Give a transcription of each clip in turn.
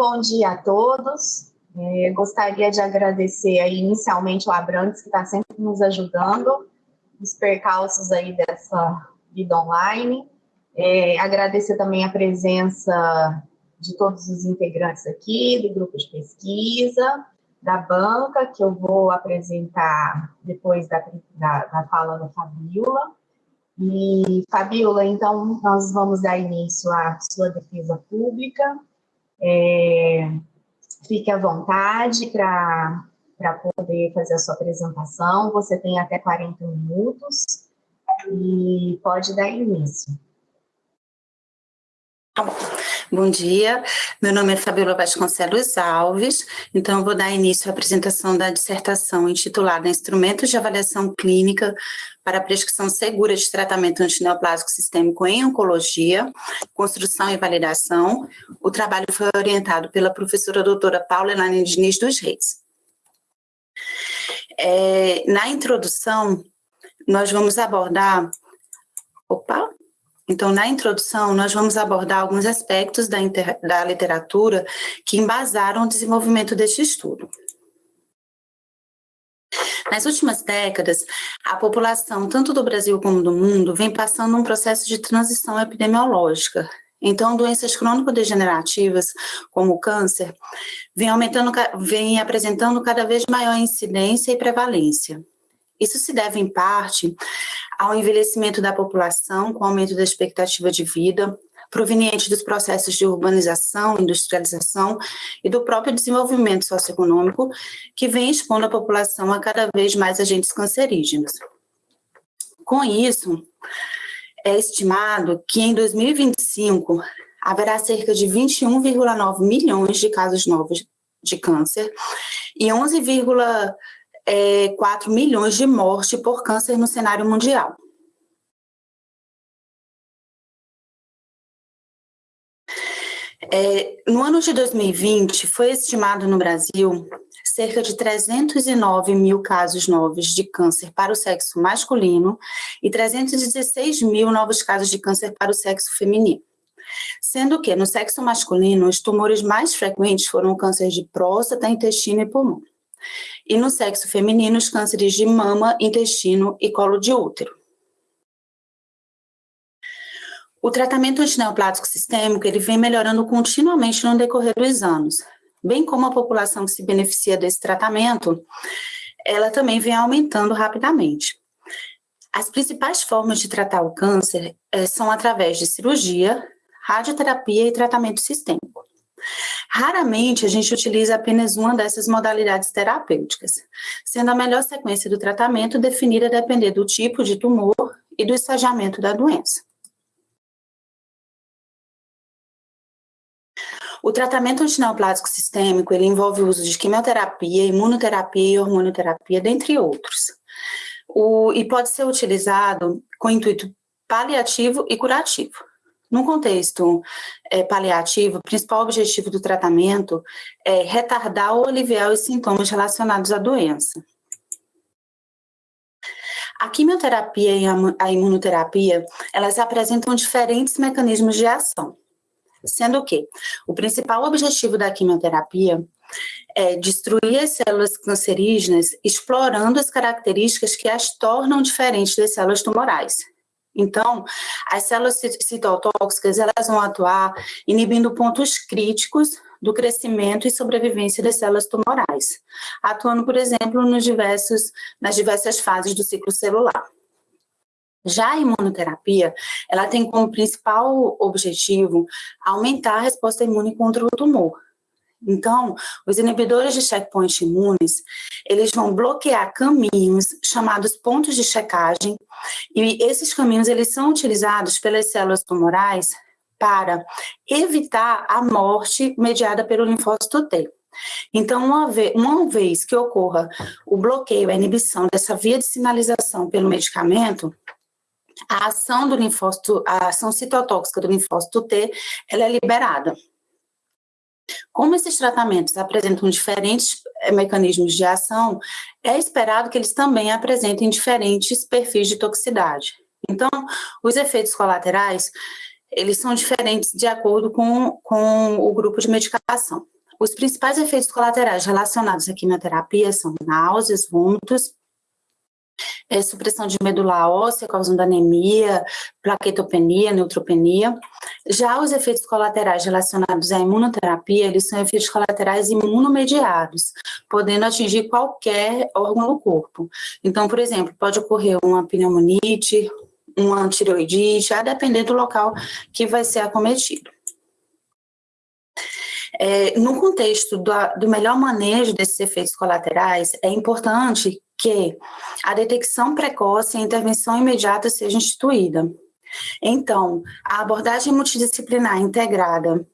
bom dia a todos. É, gostaria de agradecer aí inicialmente o Abrantes, que está sempre nos ajudando, os percalços aí dessa vida online. É, agradecer também a presença de todos os integrantes aqui, do grupo de pesquisa, da banca, que eu vou apresentar depois da, da, da fala da Fabiola. E, Fabiola, então, nós vamos dar início à sua defesa pública. É, fique à vontade para poder fazer a sua apresentação. Você tem até 40 minutos e pode dar início. Tá bom. Bom dia, meu nome é Fabiola Vasconcelos Alves, então vou dar início à apresentação da dissertação intitulada Instrumentos de Avaliação Clínica para a Prescrição Segura de Tratamento Antineoplásico Sistêmico em Oncologia, Construção e Validação. O trabalho foi orientado pela professora doutora Paula Elaine Diniz dos Reis. É, na introdução, nós vamos abordar... Opa! Então, na introdução, nós vamos abordar alguns aspectos da, da literatura que embasaram o desenvolvimento deste estudo. Nas últimas décadas, a população, tanto do Brasil como do mundo, vem passando um processo de transição epidemiológica. Então, doenças crônico-degenerativas, como o câncer, vêm aumentando, vêm apresentando cada vez maior incidência e prevalência. Isso se deve, em parte, ao envelhecimento da população, com o aumento da expectativa de vida, proveniente dos processos de urbanização, industrialização e do próprio desenvolvimento socioeconômico, que vem expondo a população a cada vez mais agentes cancerígenos. Com isso, é estimado que em 2025 haverá cerca de 21,9 milhões de casos novos de câncer e 11, é, 4 milhões de mortes por câncer no cenário mundial. É, no ano de 2020, foi estimado no Brasil cerca de 309 mil casos novos de câncer para o sexo masculino e 316 mil novos casos de câncer para o sexo feminino. Sendo que, no sexo masculino, os tumores mais frequentes foram o câncer de próstata, intestino e pulmão e no sexo feminino os cânceres de mama, intestino e colo de útero. O tratamento antineoplásico sistêmico ele vem melhorando continuamente no decorrer dos anos, bem como a população que se beneficia desse tratamento, ela também vem aumentando rapidamente. As principais formas de tratar o câncer é, são através de cirurgia, radioterapia e tratamento sistêmico. Raramente a gente utiliza apenas uma dessas modalidades terapêuticas, sendo a melhor sequência do tratamento definida a depender do tipo de tumor e do estagiamento da doença. O tratamento antineoplásico sistêmico ele envolve o uso de quimioterapia, imunoterapia e hormonioterapia, dentre outros. O, e pode ser utilizado com intuito paliativo e curativo. No contexto é, paliativo, o principal objetivo do tratamento é retardar ou aliviar os sintomas relacionados à doença. A quimioterapia e a imunoterapia, elas apresentam diferentes mecanismos de ação, sendo que o principal objetivo da quimioterapia é destruir as células cancerígenas, explorando as características que as tornam diferentes das células tumorais, então, as células citotóxicas, elas vão atuar inibindo pontos críticos do crescimento e sobrevivência das células tumorais, atuando, por exemplo, nos diversos, nas diversas fases do ciclo celular. Já a imunoterapia, ela tem como principal objetivo aumentar a resposta imune contra o tumor, então, os inibidores de checkpoint imunes, eles vão bloquear caminhos chamados pontos de checagem, e esses caminhos eles são utilizados pelas células tumorais para evitar a morte mediada pelo linfócito T. Então, uma vez, uma vez que ocorra o bloqueio, a inibição dessa via de sinalização pelo medicamento, a ação do linfócito, a ação citotóxica do linfócito T, ela é liberada. Como esses tratamentos apresentam diferentes eh, mecanismos de ação, é esperado que eles também apresentem diferentes perfis de toxicidade. Então, os efeitos colaterais, eles são diferentes de acordo com, com o grupo de medicação. Os principais efeitos colaterais relacionados à quimioterapia são náuseas, vômitos, é, supressão de medula óssea causando anemia, plaquetopenia, neutropenia. Já os efeitos colaterais relacionados à imunoterapia, eles são efeitos colaterais imunomediados, podendo atingir qualquer órgão do corpo. Então, por exemplo, pode ocorrer uma pneumonite, uma tireoidite, a depender do local que vai ser acometido. É, no contexto do, do melhor manejo desses efeitos colaterais, é importante que a detecção precoce e a intervenção imediata seja instituída. Então, a abordagem multidisciplinar integrada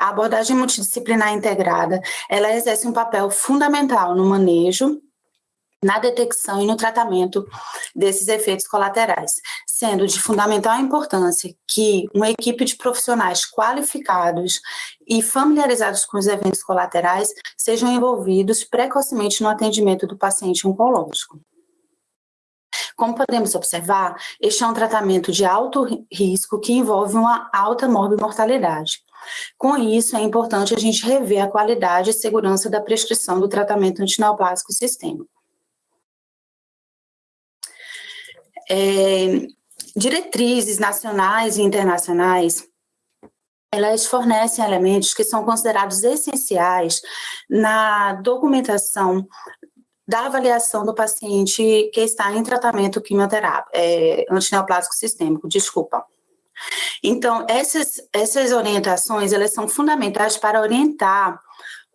a abordagem multidisciplinar integrada, ela exerce um papel fundamental no manejo na detecção e no tratamento desses efeitos colaterais, sendo de fundamental importância que uma equipe de profissionais qualificados e familiarizados com os eventos colaterais sejam envolvidos precocemente no atendimento do paciente oncológico. Como podemos observar, este é um tratamento de alto risco que envolve uma alta morbimortalidade. Com isso, é importante a gente rever a qualidade e segurança da prescrição do tratamento antineoplásico sistêmico. é, diretrizes nacionais e internacionais, elas fornecem elementos que são considerados essenciais na documentação da avaliação do paciente que está em tratamento quimioterápico, é, antineoplásico sistêmico, desculpa. Então, essas, essas orientações, elas são fundamentais para orientar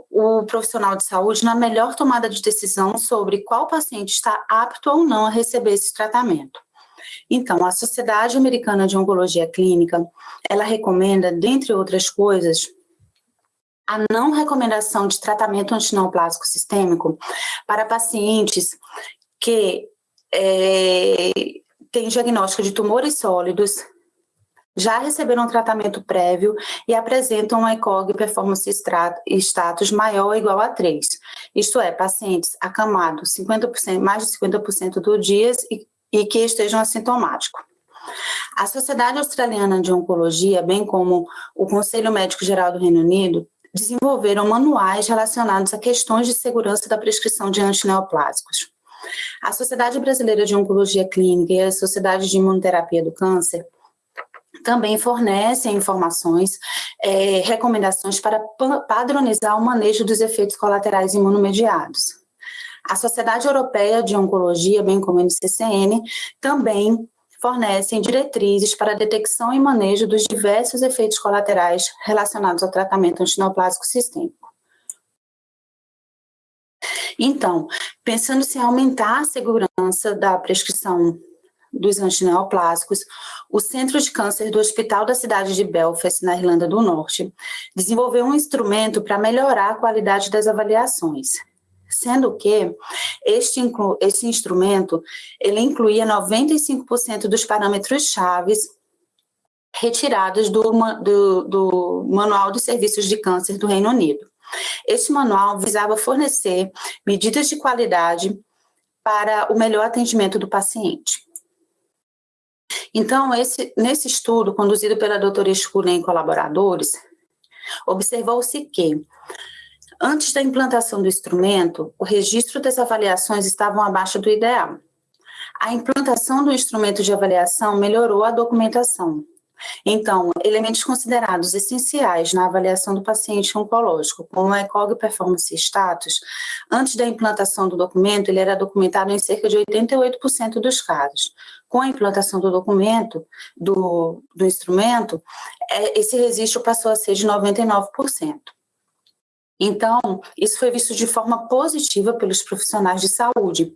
o profissional de saúde na melhor tomada de decisão sobre qual paciente está apto ou não a receber esse tratamento. Então, a Sociedade Americana de Oncologia Clínica, ela recomenda, dentre outras coisas, a não recomendação de tratamento antineoplásico sistêmico para pacientes que é, têm diagnóstico de tumores sólidos, já receberam tratamento prévio e apresentam um ECOG performance status maior ou igual a 3. Isto é, pacientes acamados 50%, mais de 50% do dias e e que estejam assintomáticos. A Sociedade Australiana de Oncologia, bem como o Conselho Médico Geral do Reino Unido, desenvolveram manuais relacionados a questões de segurança da prescrição de antineoplásicos. A Sociedade Brasileira de Oncologia Clínica e a Sociedade de Imunoterapia do Câncer também fornecem informações, é, recomendações para padronizar o manejo dos efeitos colaterais imunomediados. A Sociedade Europeia de Oncologia, bem como a NCCN, também fornecem diretrizes para a detecção e manejo dos diversos efeitos colaterais relacionados ao tratamento antineoplásico sistêmico. Então, pensando-se em aumentar a segurança da prescrição dos antineoplásicos, o Centro de Câncer do Hospital da cidade de Belfast, na Irlanda do Norte, desenvolveu um instrumento para melhorar a qualidade das avaliações sendo que este, este instrumento, ele incluía 95% dos parâmetros chaves retirados do, do, do Manual de Serviços de Câncer do Reino Unido. Este manual visava fornecer medidas de qualidade para o melhor atendimento do paciente. Então, esse, nesse estudo, conduzido pela doutora Escura e colaboradores, observou-se que Antes da implantação do instrumento, o registro das avaliações estavam abaixo do ideal. A implantação do instrumento de avaliação melhorou a documentação. Então, elementos considerados essenciais na avaliação do paciente oncológico, como o ECOG Performance Status, antes da implantação do documento, ele era documentado em cerca de 88% dos casos. Com a implantação do documento, do, do instrumento, é, esse registro passou a ser de 99%. Então, isso foi visto de forma positiva pelos profissionais de saúde,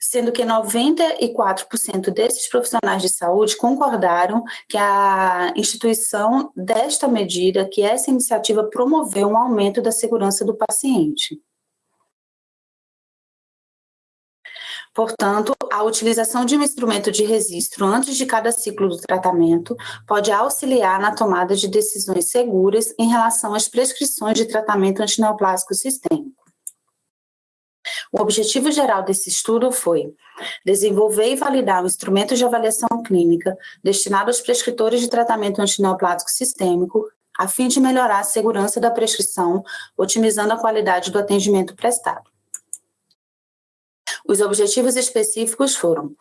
sendo que 94% desses profissionais de saúde concordaram que a instituição desta medida, que essa iniciativa promoveu um aumento da segurança do paciente. Portanto, a utilização de um instrumento de registro antes de cada ciclo do tratamento pode auxiliar na tomada de decisões seguras em relação às prescrições de tratamento antineoplásico sistêmico. O objetivo geral desse estudo foi desenvolver e validar um instrumento de avaliação clínica destinado aos prescritores de tratamento antineoplásico sistêmico a fim de melhorar a segurança da prescrição, otimizando a qualidade do atendimento prestado. Os objetivos específicos foram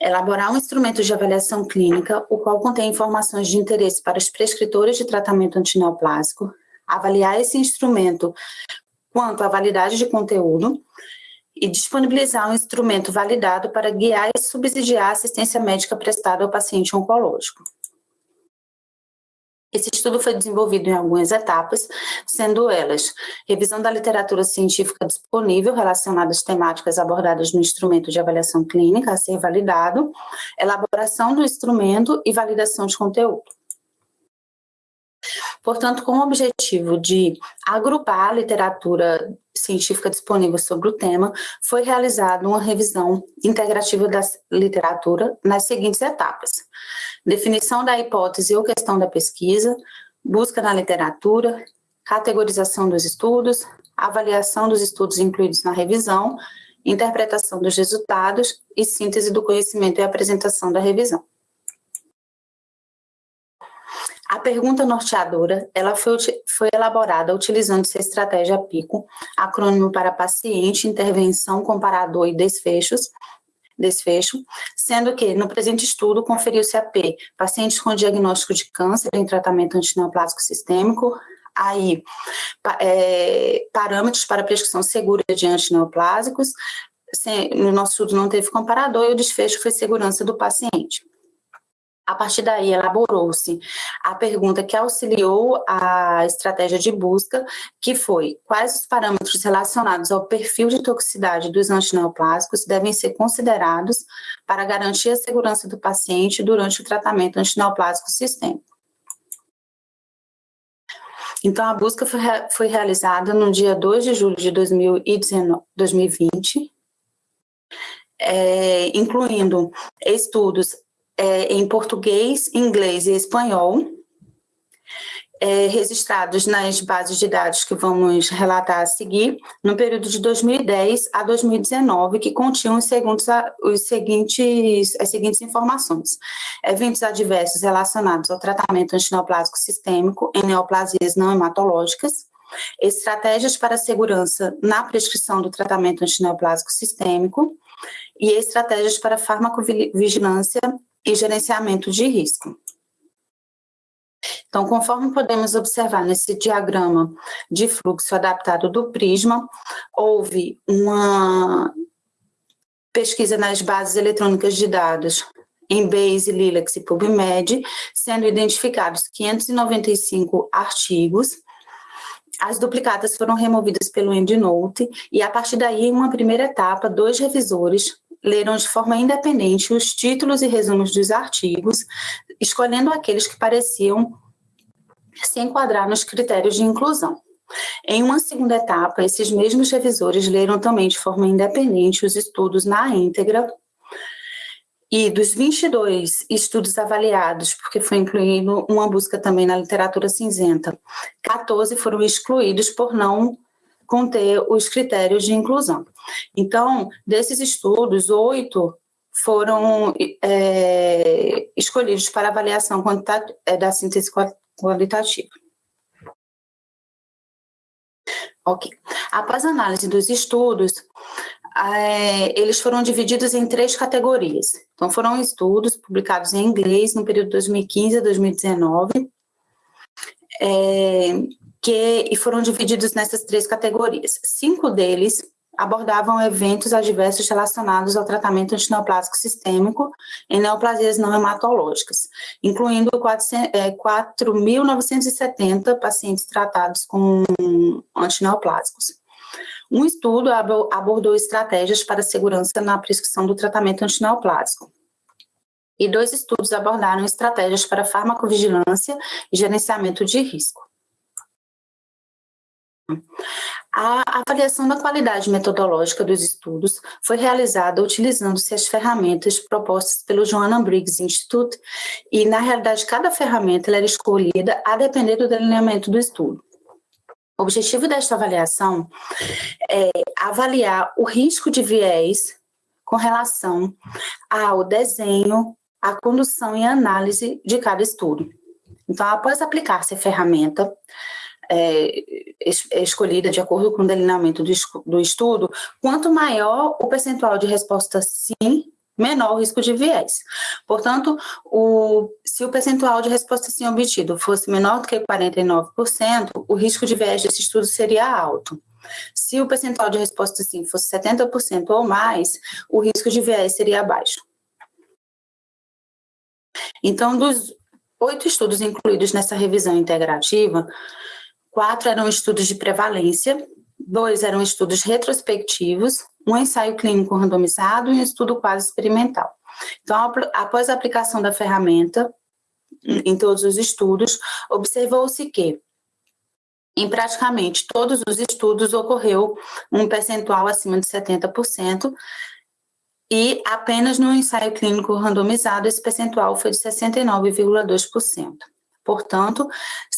elaborar um instrumento de avaliação clínica, o qual contém informações de interesse para os prescritores de tratamento antineoplásico, avaliar esse instrumento quanto à validade de conteúdo e disponibilizar um instrumento validado para guiar e subsidiar a assistência médica prestada ao paciente oncológico. Esse estudo foi desenvolvido em algumas etapas, sendo elas revisão da literatura científica disponível relacionada às temáticas abordadas no instrumento de avaliação clínica a ser validado, elaboração do instrumento e validação de conteúdo. Portanto, com o objetivo de agrupar a literatura científica disponível sobre o tema, foi realizada uma revisão integrativa da literatura nas seguintes etapas. Definição da hipótese ou questão da pesquisa, busca na literatura, categorização dos estudos, avaliação dos estudos incluídos na revisão, interpretação dos resultados e síntese do conhecimento e apresentação da revisão. A pergunta norteadora, ela foi, foi elaborada utilizando-se a estratégia PICO, acrônimo para paciente, intervenção, comparador e desfechos, desfecho, sendo que, no presente estudo, conferiu-se a P, pacientes com diagnóstico de câncer em tratamento antineoplásico sistêmico, aí, é, parâmetros para prescrição segura de antineoplásicos, no nosso estudo não teve comparador e o desfecho foi segurança do paciente. A partir daí, elaborou-se a pergunta que auxiliou a estratégia de busca, que foi quais os parâmetros relacionados ao perfil de toxicidade dos antineoplásicos devem ser considerados para garantir a segurança do paciente durante o tratamento antineoplásico sistêmico. Então, a busca foi, foi realizada no dia 2 de julho de 2019, 2020, é, incluindo estudos é, em português, inglês e espanhol, é, registrados nas bases de dados que vamos relatar a seguir, no período de 2010 a 2019, que continham os seguintes, os seguintes, as seguintes informações. Eventos adversos relacionados ao tratamento antineoplásico sistêmico em neoplasias não hematológicas, estratégias para segurança na prescrição do tratamento antineoplásico sistêmico e estratégias para farmacovigilância e gerenciamento de risco. Então, conforme podemos observar nesse diagrama de fluxo adaptado do Prisma, houve uma pesquisa nas bases eletrônicas de dados em Base, Lilacs e PubMed, sendo identificados 595 artigos, as duplicadas foram removidas pelo EndNote e, a partir daí, uma primeira etapa, dois revisores leram de forma independente os títulos e resumos dos artigos, escolhendo aqueles que pareciam se enquadrar nos critérios de inclusão. Em uma segunda etapa, esses mesmos revisores leram também de forma independente os estudos na íntegra e dos 22 estudos avaliados, porque foi incluído uma busca também na literatura cinzenta, 14 foram excluídos por não conter os critérios de inclusão. Então, desses estudos, oito foram é, escolhidos para avaliação é, da síntese qualitativa. Ok. Após a análise dos estudos, é, eles foram divididos em três categorias. Então, foram estudos publicados em inglês no período 2015 a 2019, é, que, e foram divididos nessas três categorias. Cinco deles abordavam eventos adversos relacionados ao tratamento antineoplásico sistêmico em neoplasias não hematológicas, incluindo 4.970 é, pacientes tratados com antineoplásicos. Um estudo abordou estratégias para segurança na prescrição do tratamento antineoplásico. E dois estudos abordaram estratégias para farmacovigilância e gerenciamento de risco. A avaliação da qualidade metodológica dos estudos foi realizada utilizando-se as ferramentas propostas pelo Joanna Briggs Institute e, na realidade, cada ferramenta era escolhida a depender do delineamento do estudo. O objetivo desta avaliação é avaliar o risco de viés com relação ao desenho, à condução e análise de cada estudo. Então, após aplicar-se a ferramenta, é, escolhida de acordo com o delineamento do, do estudo, quanto maior o percentual de resposta sim, menor o risco de viés. Portanto, o, se o percentual de resposta sim obtido fosse menor do que 49%, o risco de viés desse estudo seria alto. Se o percentual de resposta sim fosse 70% ou mais, o risco de viés seria baixo. Então, dos oito estudos incluídos nessa revisão integrativa, quatro eram estudos de prevalência, dois eram estudos retrospectivos, um ensaio clínico randomizado e um estudo quase experimental. Então, após a aplicação da ferramenta em todos os estudos, observou-se que em praticamente todos os estudos ocorreu um percentual acima de 70%, e apenas no ensaio clínico randomizado esse percentual foi de 69,2%. Portanto,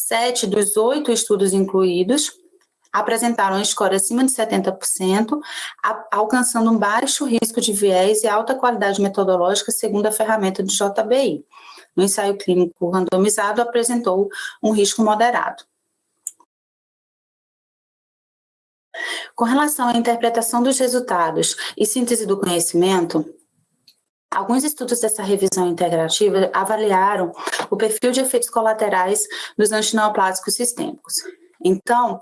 sete dos oito estudos incluídos apresentaram score acima de 70%, alcançando um baixo risco de viés e alta qualidade metodológica segundo a ferramenta de JBI. No ensaio clínico randomizado, apresentou um risco moderado. Com relação à interpretação dos resultados e síntese do conhecimento, Alguns estudos dessa revisão integrativa avaliaram o perfil de efeitos colaterais dos antineoplásicos sistêmicos. Então,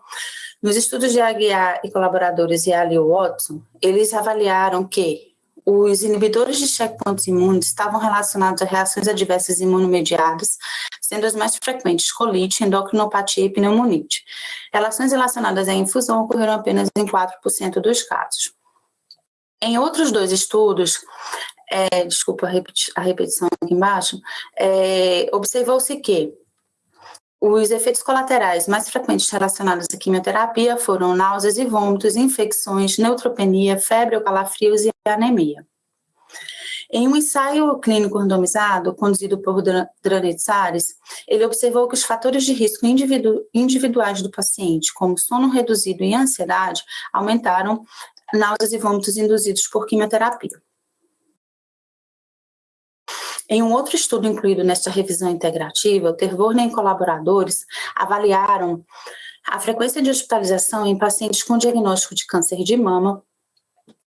nos estudos de Aguiar e colaboradores e Ali Watson, eles avaliaram que os inibidores de checkpoints imunes estavam relacionados a reações adversas imunomediadas, sendo as mais frequentes colite, endocrinopatia e pneumonite. Relações relacionadas à infusão ocorreram apenas em 4% dos casos. Em outros dois estudos, é, desculpa a, repeti a, repetição aqui embaixo, é, observou-se que os efeitos colaterais mais frequentes relacionados à quimioterapia foram náuseas e vômitos, infecções, neutropenia, febre ou calafrios e anemia. Em um ensaio clínico randomizado, conduzido por Dranitsares, ele observou que os fatores de risco individu individuais do paciente, como sono reduzido e ansiedade, aumentaram náuseas e vômitos induzidos por quimioterapia. Em um outro estudo incluído nesta revisão integrativa, o Tervorne e colaboradores avaliaram a frequência de hospitalização em pacientes com diagnóstico de câncer de mama,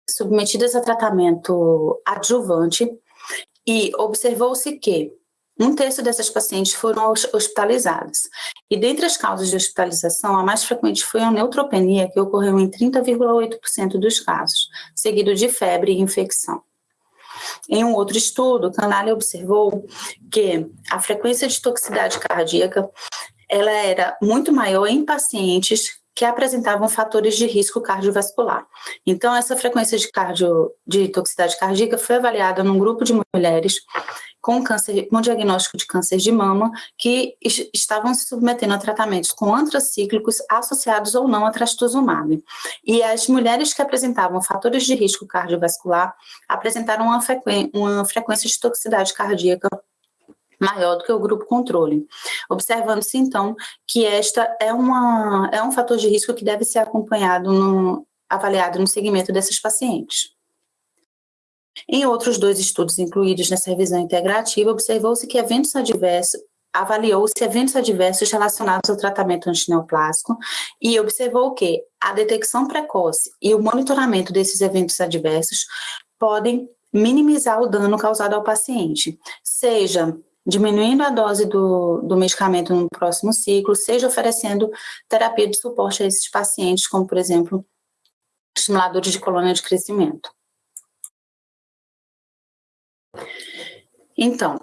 submetidas a tratamento adjuvante, e observou-se que um terço dessas pacientes foram hospitalizadas. E dentre as causas de hospitalização, a mais frequente foi a neutropenia, que ocorreu em 30,8% dos casos, seguido de febre e infecção. Em um outro estudo, Canale observou que a frequência de toxicidade cardíaca ela era muito maior em pacientes que apresentavam fatores de risco cardiovascular. Então, essa frequência de, cardio, de toxicidade cardíaca foi avaliada num grupo de mulheres com câncer, com diagnóstico de câncer de mama, que estavam se submetendo a tratamentos com antracíclicos associados ou não a trastuzumab. E as mulheres que apresentavam fatores de risco cardiovascular apresentaram uma, uma frequência de toxicidade cardíaca maior do que o grupo controle. Observando-se, então, que esta é, uma, é um fator de risco que deve ser acompanhado, no, avaliado no segmento desses pacientes. Em outros dois estudos incluídos nessa revisão integrativa, observou-se que eventos adversos avaliou-se eventos adversos relacionados ao tratamento antineoplásico e observou que a detecção precoce e o monitoramento desses eventos adversos podem minimizar o dano causado ao paciente, seja diminuindo a dose do, do medicamento no próximo ciclo, seja oferecendo terapia de suporte a esses pacientes, como, por exemplo, estimuladores de colônia de crescimento. Então,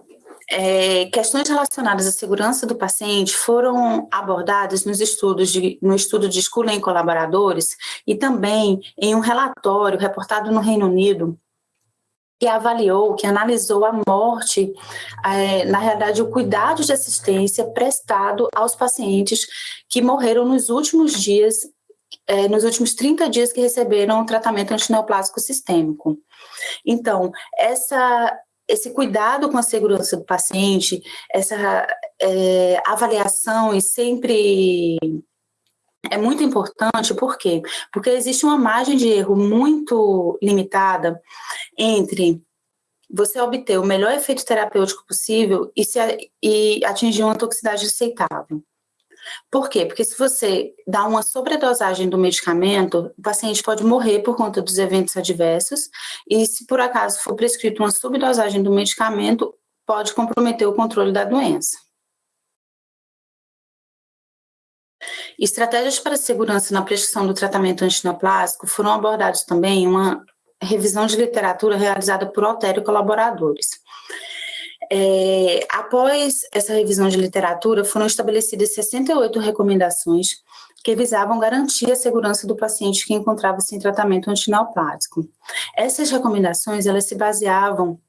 é, questões relacionadas à segurança do paciente foram abordadas nos estudos de, no estudo de escola em colaboradores e também em um relatório reportado no Reino Unido que avaliou, que analisou a morte, é, na realidade, o cuidado de assistência prestado aos pacientes que morreram nos últimos dias, é, nos últimos 30 dias que receberam o tratamento antineoplásico sistêmico. Então, essa, esse cuidado com a segurança do paciente, essa é, avaliação e sempre é muito importante, por quê? Porque existe uma margem de erro muito limitada entre você obter o melhor efeito terapêutico possível e, se, e atingir uma toxicidade aceitável. Por quê? Porque se você dá uma sobredosagem do medicamento, o paciente pode morrer por conta dos eventos adversos, e se por acaso for prescrito uma subdosagem do medicamento, pode comprometer o controle da doença. Estratégias para segurança na prescrição do tratamento antineoplásico foram abordados também em uma revisão de literatura realizada por Altério e colaboradores. É, após essa revisão de literatura, foram estabelecidas 68 recomendações que visavam garantir a segurança do paciente que encontrava-se em tratamento antineoplásico. Essas recomendações, elas se baseavam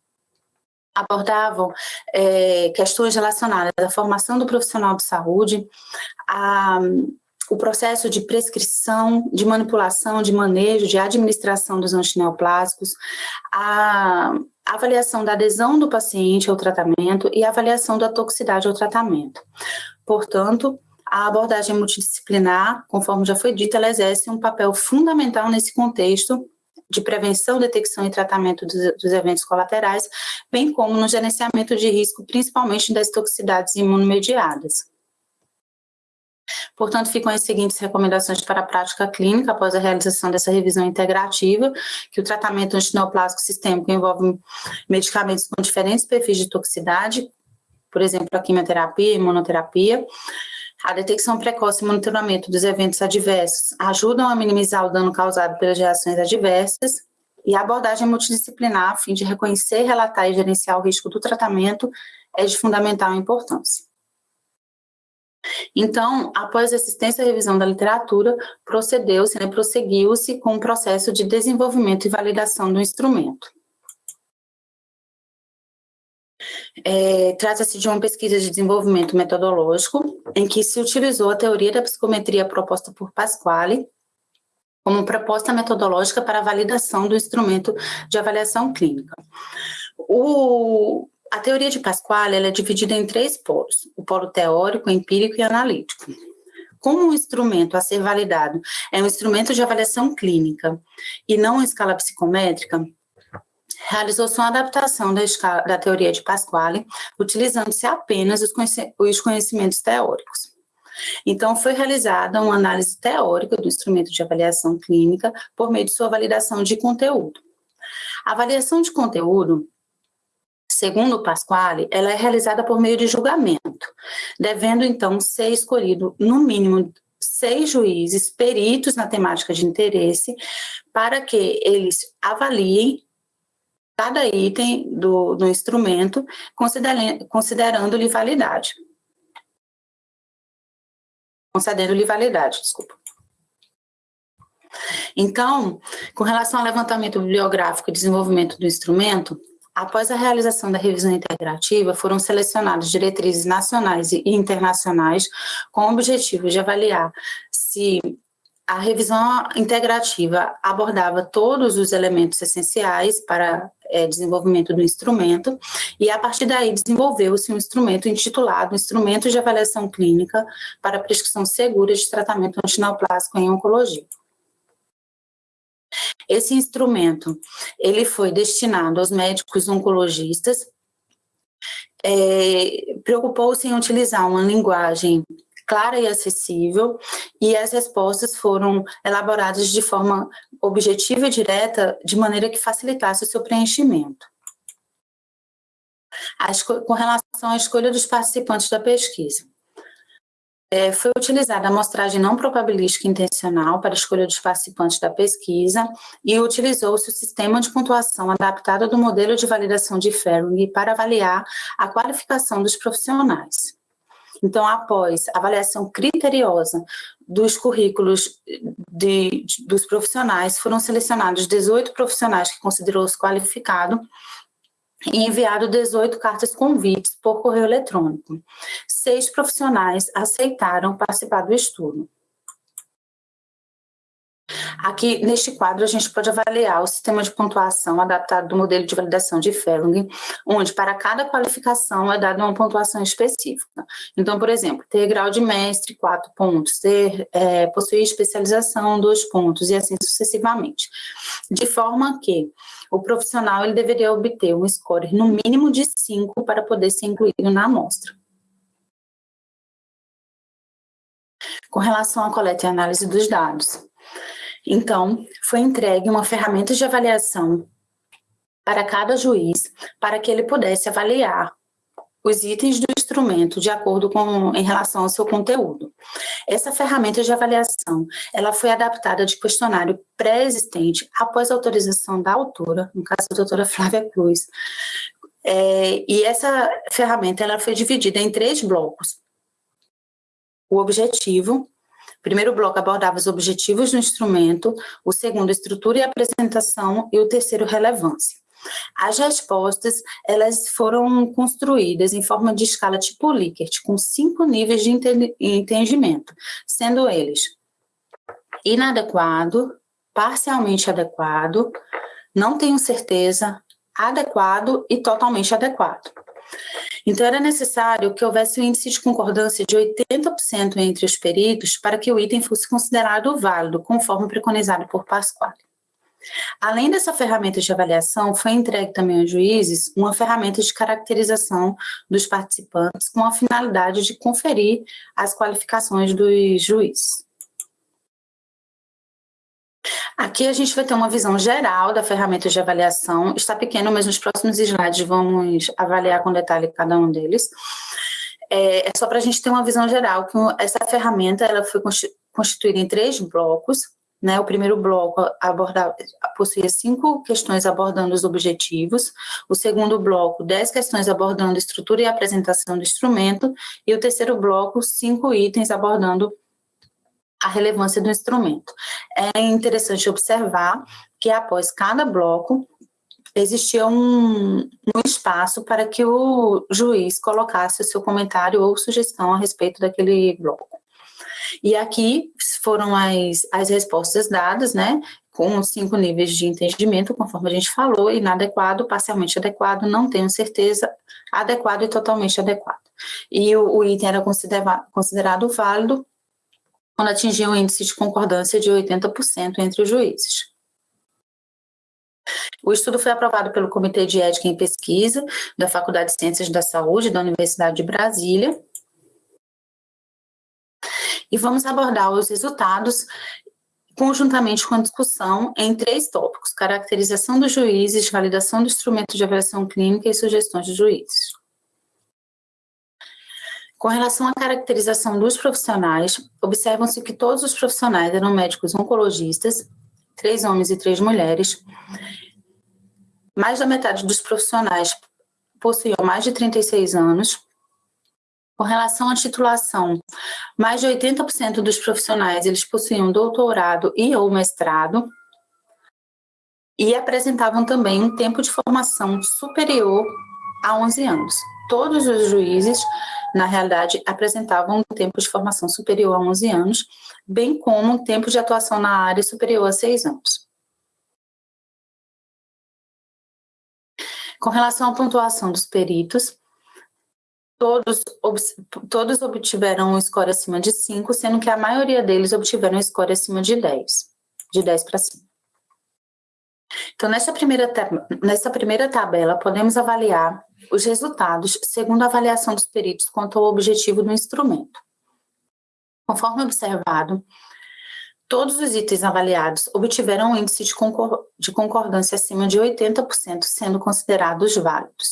abordavam é, questões relacionadas à formação do profissional de saúde, a, o processo de prescrição, de manipulação, de manejo, de administração dos antineoplásicos, a avaliação da adesão do paciente ao tratamento e a avaliação da toxicidade ao tratamento. Portanto, a abordagem multidisciplinar, conforme já foi dito, ela exerce um papel fundamental nesse contexto de prevenção, detecção e tratamento dos, dos, eventos colaterais, bem como no gerenciamento de risco, principalmente das toxicidades imunomediadas. Portanto, ficam as seguintes recomendações para a prática clínica após a realização dessa revisão integrativa, que o tratamento antineoplásico sistêmico envolve medicamentos com diferentes perfis de toxicidade, por exemplo, a quimioterapia e imunoterapia, a detecção precoce e monitoramento dos eventos adversos ajudam a minimizar o dano causado pelas reações adversas e a abordagem multidisciplinar a fim de reconhecer, relatar e gerenciar o risco do tratamento é de fundamental importância. Então, após a assistência e revisão da literatura, procedeu-se, né, prosseguiu-se com o processo de desenvolvimento e validação do instrumento. É, Trata-se de uma pesquisa de desenvolvimento metodológico, em que se utilizou a teoria da psicometria proposta por Pasquale, como proposta metodológica para a validação do instrumento de avaliação clínica. O, a teoria de Pasquale é dividida em três polos: o polo teórico, empírico e analítico. Como um instrumento a ser validado é um instrumento de avaliação clínica e não uma escala psicométrica, realizou-se uma adaptação da, escala, da teoria de Pasquale, utilizando-se apenas os, os conhecimentos teóricos. Então, foi realizada uma análise teórica do instrumento de avaliação clínica por meio de sua validação de conteúdo. A avaliação de conteúdo Segundo Pasquale, ela é realizada por meio de julgamento, devendo então ser escolhido no mínimo seis juízes peritos na temática de interesse para que eles avaliem cada item do, do instrumento, considerando-lhe validade. Concedendo-lhe validade, desculpa. Então, com relação ao levantamento bibliográfico e desenvolvimento do instrumento, Após a realização da revisão integrativa, foram selecionadas diretrizes nacionais e internacionais com o objetivo de avaliar se a revisão integrativa abordava todos os elementos essenciais para é, desenvolvimento do instrumento e, a partir daí, desenvolveu-se um instrumento intitulado Instrumento de Avaliação Clínica para Prescrição Segura de Tratamento Antineoplásico em Oncologia. Esse instrumento, ele foi destinado aos médicos oncologistas, é, preocupou-se em utilizar uma linguagem clara e acessível, e as respostas foram elaboradas de forma objetiva e direta, de maneira que facilitasse o seu preenchimento. com relação à escolha dos participantes da pesquisa. É, foi utilizada a amostragem não probabilística intencional para a escolha dos participantes da pesquisa e utilizou-se o sistema de pontuação adaptado do modelo de validação de Ferring para avaliar a qualificação dos profissionais. Então, após avaliação criteriosa dos currículos de, de, dos profissionais, foram selecionados 18 profissionais que considerou-se qualificado e enviado 18 cartas convites por correio eletrônico. Seis profissionais aceitaram participar do estudo. Aqui, neste quadro, a gente pode avaliar o sistema de pontuação adaptado do modelo de validação de Felling, onde para cada qualificação é dada uma pontuação específica. Então, por exemplo, ter grau de mestre, quatro pontos, ter, é, possuir especialização, dois pontos, e assim sucessivamente. De forma que o profissional ele deveria obter um score no mínimo de 5 para poder ser incluído na amostra. Com relação à coleta e análise dos dados. Então, foi entregue uma ferramenta de avaliação para cada juiz, para que ele pudesse avaliar os itens do instrumento de acordo com em relação ao seu conteúdo. Essa ferramenta de avaliação, ela foi adaptada de questionário pré-existente após autorização da autora, no caso a doutora Flávia Cruz. É, e essa ferramenta ela foi dividida em três blocos. O objetivo, o primeiro bloco abordava os objetivos do instrumento, o segundo, estrutura e apresentação, e o terceiro, relevância. As respostas, elas foram construídas em forma de escala tipo Likert, com cinco níveis de entendimento, sendo eles inadequado, parcialmente adequado, não tenho certeza, adequado e totalmente adequado. Então, era necessário que houvesse um índice de concordância de 80% entre os peritos para que o item fosse considerado válido, conforme preconizado por Pasquale. Além dessa ferramenta de avaliação, foi entregue também aos juízes uma ferramenta de caracterização dos participantes com a finalidade de conferir as qualificações dos juízes. Aqui a gente vai ter uma visão geral da ferramenta de avaliação. Está pequeno, mas nos próximos slides vamos avaliar com detalhe cada um deles. É, é só para a gente ter uma visão geral que essa ferramenta ela foi constituída em três blocos. Né, o primeiro bloco aborda, possuía cinco questões abordando os objetivos, o segundo bloco, dez questões abordando estrutura e apresentação do instrumento, e o terceiro bloco, cinco itens abordando a relevância do instrumento. É interessante observar que após cada bloco existia um, um, espaço para que o juiz colocasse o seu comentário ou sugestão a respeito daquele bloco. E aqui foram as, as respostas dadas, né, com cinco níveis de entendimento, conforme a gente falou, inadequado, parcialmente adequado, não tenho certeza, adequado e totalmente adequado. E o, o item era considerado, considerado válido quando atingia um índice de concordância de 80% entre os juízes. O estudo foi aprovado pelo Comitê de Ética em Pesquisa da Faculdade de Ciências da Saúde da Universidade de Brasília. E vamos abordar os resultados conjuntamente com a discussão em três tópicos: caracterização dos juízes, validação do instrumento de avaliação clínica e sugestões de juízes. Com relação à caracterização dos profissionais, observam-se que todos os profissionais eram médicos oncologistas, três homens e três mulheres. Mais da metade dos profissionais possuíam mais de 36 anos. Com relação à titulação, mais de 80% dos profissionais eles possuíam doutorado e ou mestrado e apresentavam também um tempo de formação superior a 11 anos. Todos os juízes na realidade, apresentavam um tempo de formação superior a 11 anos, bem como um tempo de atuação na área superior a 6 anos. Com relação à pontuação dos peritos, todos, todos obtiveram um score acima de 5, sendo que a maioria deles obtiveram um score acima de 10, de 10 para cima. Então, nessa primeira, nessa primeira tabela, podemos avaliar os resultados segundo a avaliação dos peritos quanto ao objetivo do instrumento. Conforme observado, todos os itens avaliados obtiveram um índice de, concor de concordância acima de 80%, sendo considerados válidos.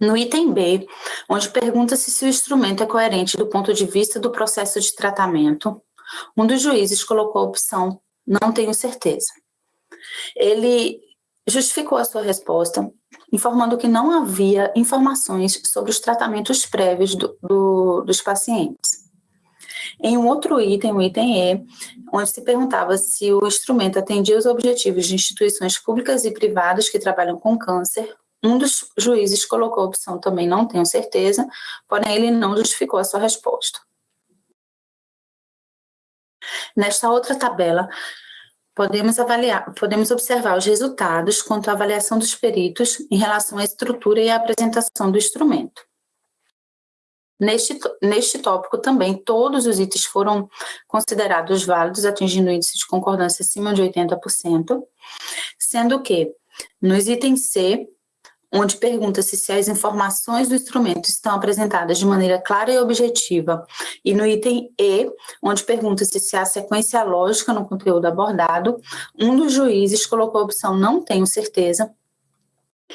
No item B, onde pergunta-se se o instrumento é coerente do ponto de vista do processo de tratamento, um dos juízes colocou a opção não tenho certeza. Ele justificou a sua resposta informando que não havia informações sobre os tratamentos prévios do, do, dos pacientes. Em um outro item, o item E, onde se perguntava se o instrumento atendia os objetivos de instituições públicas e privadas que trabalham com câncer, um dos juízes colocou a opção também não tenho certeza, porém ele não justificou a sua resposta. Nesta outra tabela, podemos avaliar, podemos observar os resultados quanto à avaliação dos peritos em relação à estrutura e à apresentação do instrumento. Neste, neste tópico também, todos os itens foram considerados válidos, atingindo índice de concordância acima de 80%, sendo que nos itens C, onde pergunta-se se as informações do instrumento estão apresentadas de maneira clara e objetiva, e no item E, onde pergunta-se se há sequência lógica no conteúdo abordado, um dos juízes colocou a opção não tenho certeza,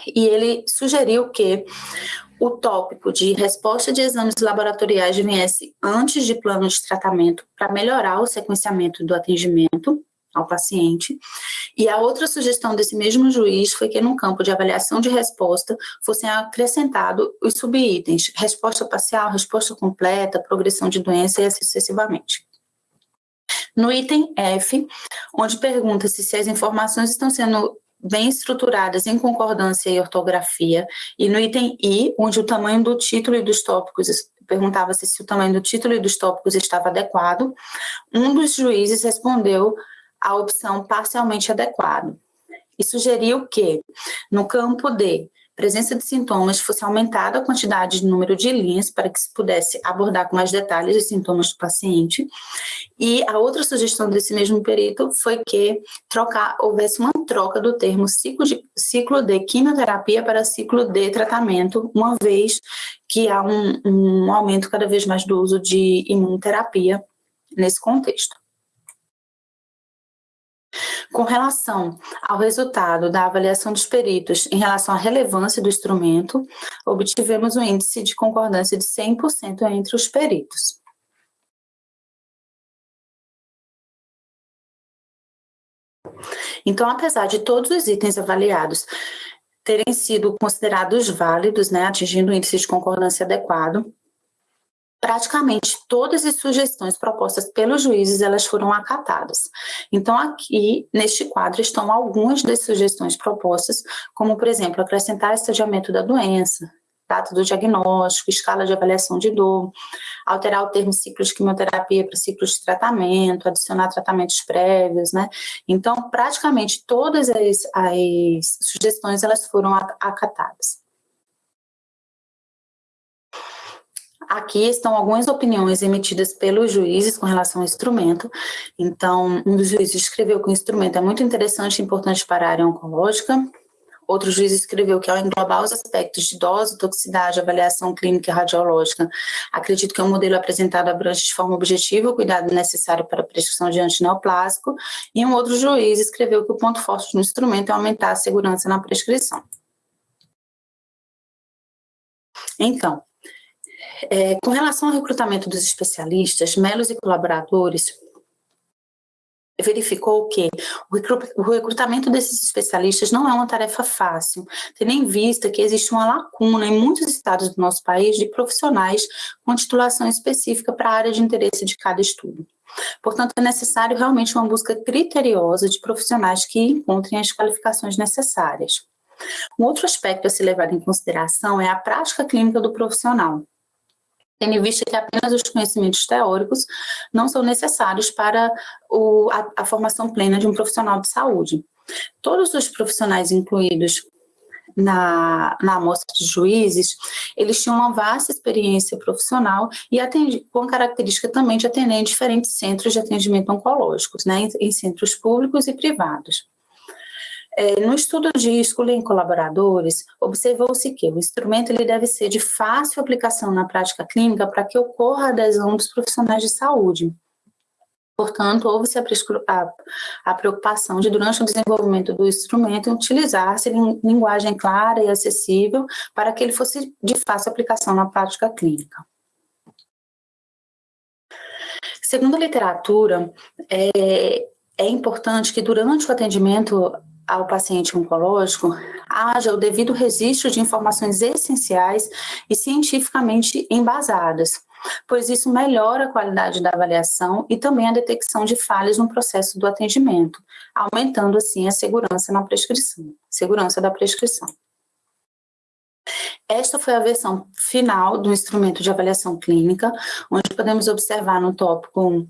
e ele sugeriu que o tópico de resposta de exames laboratoriais viesse antes de plano de tratamento para melhorar o sequenciamento do atendimento ao paciente. E a outra sugestão desse mesmo juiz foi que no campo de avaliação de resposta fossem acrescentados os subitens, resposta parcial, resposta completa, progressão de doença e assim sucessivamente. No item F, onde pergunta-se se as informações estão sendo bem estruturadas em concordância e ortografia, e no item I, onde o tamanho do título e dos tópicos, perguntava-se se o tamanho do título e dos tópicos estava adequado, um dos juízes respondeu a opção parcialmente adequado e sugeriu que, no campo de presença de sintomas, fosse aumentada a quantidade de número de linhas para que se pudesse abordar com mais detalhes os sintomas do paciente. E a outra sugestão desse mesmo perito foi que trocar, houvesse uma troca do termo ciclo de, ciclo de quimioterapia para ciclo de tratamento, uma vez que há um, um aumento cada vez mais do uso de imunoterapia nesse contexto. Com relação ao resultado da avaliação dos peritos em relação à relevância do instrumento, obtivemos um índice de concordância de 100% entre os peritos. Então, apesar de todos os itens avaliados terem sido considerados válidos, né, atingindo o índice de concordância adequado, praticamente todas as sugestões propostas pelos juízes elas foram acatadas. Então aqui neste quadro estão algumas das sugestões propostas, como por exemplo acrescentar estadiamento da doença, data do diagnóstico, escala de avaliação de dor, alterar o termo ciclo de quimioterapia para ciclo de tratamento, adicionar tratamentos prévios, né? Então praticamente todas as, as sugestões elas foram acatadas. Aqui estão algumas opiniões emitidas pelos juízes com relação ao instrumento. Então, um dos juízes escreveu que o instrumento é muito interessante e importante para a área oncológica. Outro juiz escreveu que, ao englobar os aspectos de dose, toxicidade, avaliação clínica e radiológica, acredito que o modelo apresentado abrange de forma objetiva o cuidado necessário para a prescrição de antineoplásico. E um outro juiz escreveu que o ponto forte do instrumento é aumentar a segurança na prescrição. Então, é, com relação ao recrutamento dos especialistas, Melos e colaboradores verificou que o recrutamento desses especialistas não é uma tarefa fácil, tendo em vista que existe uma lacuna em muitos estados do nosso país de profissionais com titulação específica para a área de interesse de cada estudo. Portanto, é necessário realmente uma busca criteriosa de profissionais que encontrem as qualificações necessárias. Um outro aspecto a se levar em consideração é a prática clínica do profissional tendo em vista que apenas os conhecimentos teóricos não são necessários para o, a, a formação plena de um profissional de saúde. Todos os profissionais incluídos na, na amostra de juízes, eles tinham uma vasta experiência profissional e atendi, com característica também de atender em diferentes centros de atendimento oncológicos, né, em, em centros públicos e privados. É, no estudo de escolher colaboradores, observou-se que o instrumento ele deve ser de fácil aplicação na prática clínica para que ocorra a adesão dos profissionais de saúde. Portanto, houve-se a, a, a, preocupação de, durante o desenvolvimento do instrumento, utilizar-se linguagem clara e acessível para que ele fosse de fácil aplicação na prática clínica. Segundo a literatura, é, é importante que durante o atendimento ao paciente oncológico haja o devido registro de informações essenciais e cientificamente embasadas, pois isso melhora a qualidade da avaliação e também a detecção de falhas no processo do atendimento, aumentando assim a segurança na prescrição, segurança da prescrição. Esta foi a versão final do instrumento de avaliação clínica, onde podemos observar no tópico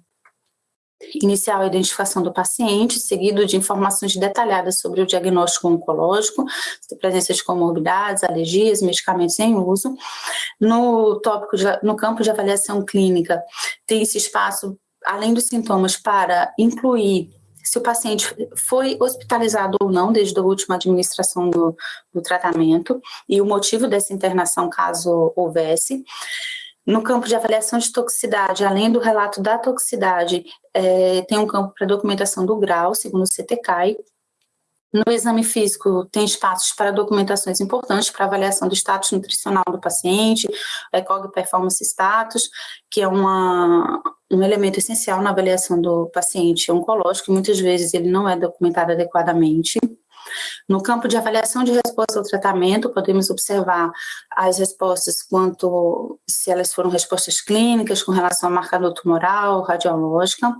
inicial a identificação do paciente, seguido de informações detalhadas sobre o diagnóstico oncológico, presença de comorbidades, alergias, medicamentos em uso. No tópico, de, no campo de avaliação clínica, tem esse espaço, além dos sintomas, para incluir se o paciente foi hospitalizado ou não desde a última administração do, do tratamento e o motivo dessa internação, caso houvesse. No campo de avaliação de toxicidade, além do relato da toxicidade, é, tem um campo para documentação do grau, segundo o CTCAI, no exame físico, tem espaços para documentações importantes para avaliação do status nutricional do paciente, ECOG Performance Status, que é uma, um elemento essencial na avaliação do paciente oncológico, e muitas vezes ele não é documentado adequadamente. No campo de avaliação de resposta ao tratamento, podemos observar as respostas quanto se elas foram respostas clínicas com relação ao marcador tumoral, radiológica,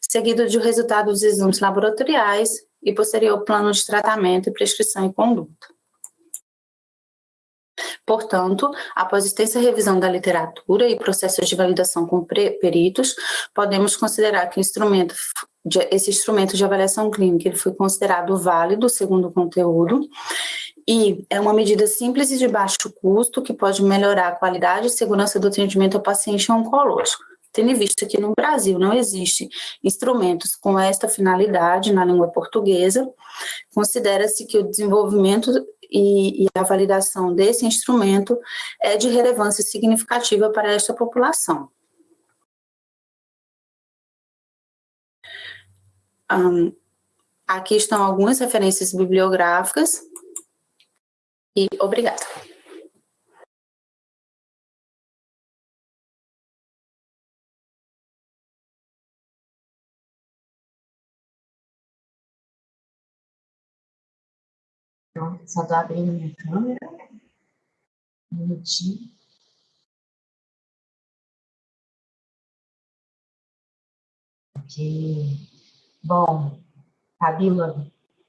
seguido de resultado dos exames laboratoriais, e posterior plano de tratamento e prescrição e conduta. Portanto, após extensa revisão da literatura e processos de validação com peritos, podemos considerar que instrumento de, esse instrumento de avaliação clínica ele foi considerado válido segundo o conteúdo e é uma medida simples e de baixo custo que pode melhorar a qualidade e segurança do atendimento ao paciente oncológico tendo em vista que no Brasil não existe instrumentos com esta finalidade na língua portuguesa, considera-se que o desenvolvimento e, e, a validação desse instrumento é de relevância significativa para esta população. Um, aqui estão algumas referências bibliográficas e obrigada. Então, só estou abrindo minha câmera. Um minutinho. Ok. Bom, Fabíola,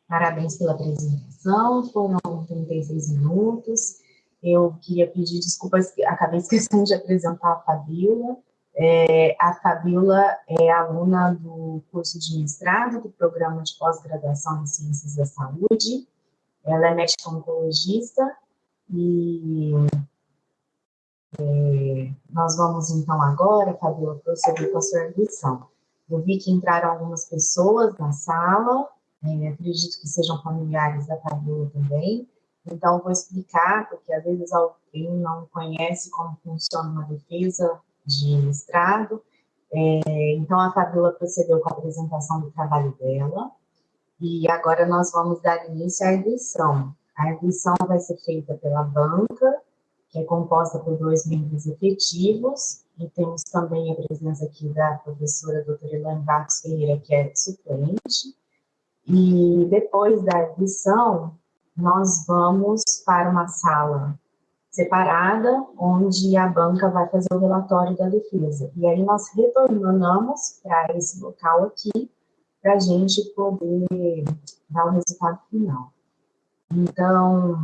parabéns pela apresentação. Foram 36 minutos. Eu queria pedir desculpas, acabei esquecendo de apresentar a Fabíola. É, a Fabíola é aluna do curso de mestrado do Programa de Pós-Graduação em Ciências da Saúde, ela é médica oncologista e é, nós vamos então agora, Fabiola, proceder com a sua audição. Eu vi que entraram algumas pessoas na sala, é, acredito que sejam familiares da Fabiola também, então vou explicar, porque às vezes alguém não conhece como funciona uma defesa de estrado, é, então a Fabiola procedeu com a apresentação do trabalho dela, e agora nós vamos dar início à edição. A edição vai ser feita pela banca, que é composta por dois membros efetivos, e temos também a presença aqui da professora doutora Elaine Barros Ferreira, que é suplente. E depois da edição, nós vamos para uma sala separada, onde a banca vai fazer o relatório da defesa. E aí nós retornamos para esse local aqui, para a gente poder dar o resultado final. Então,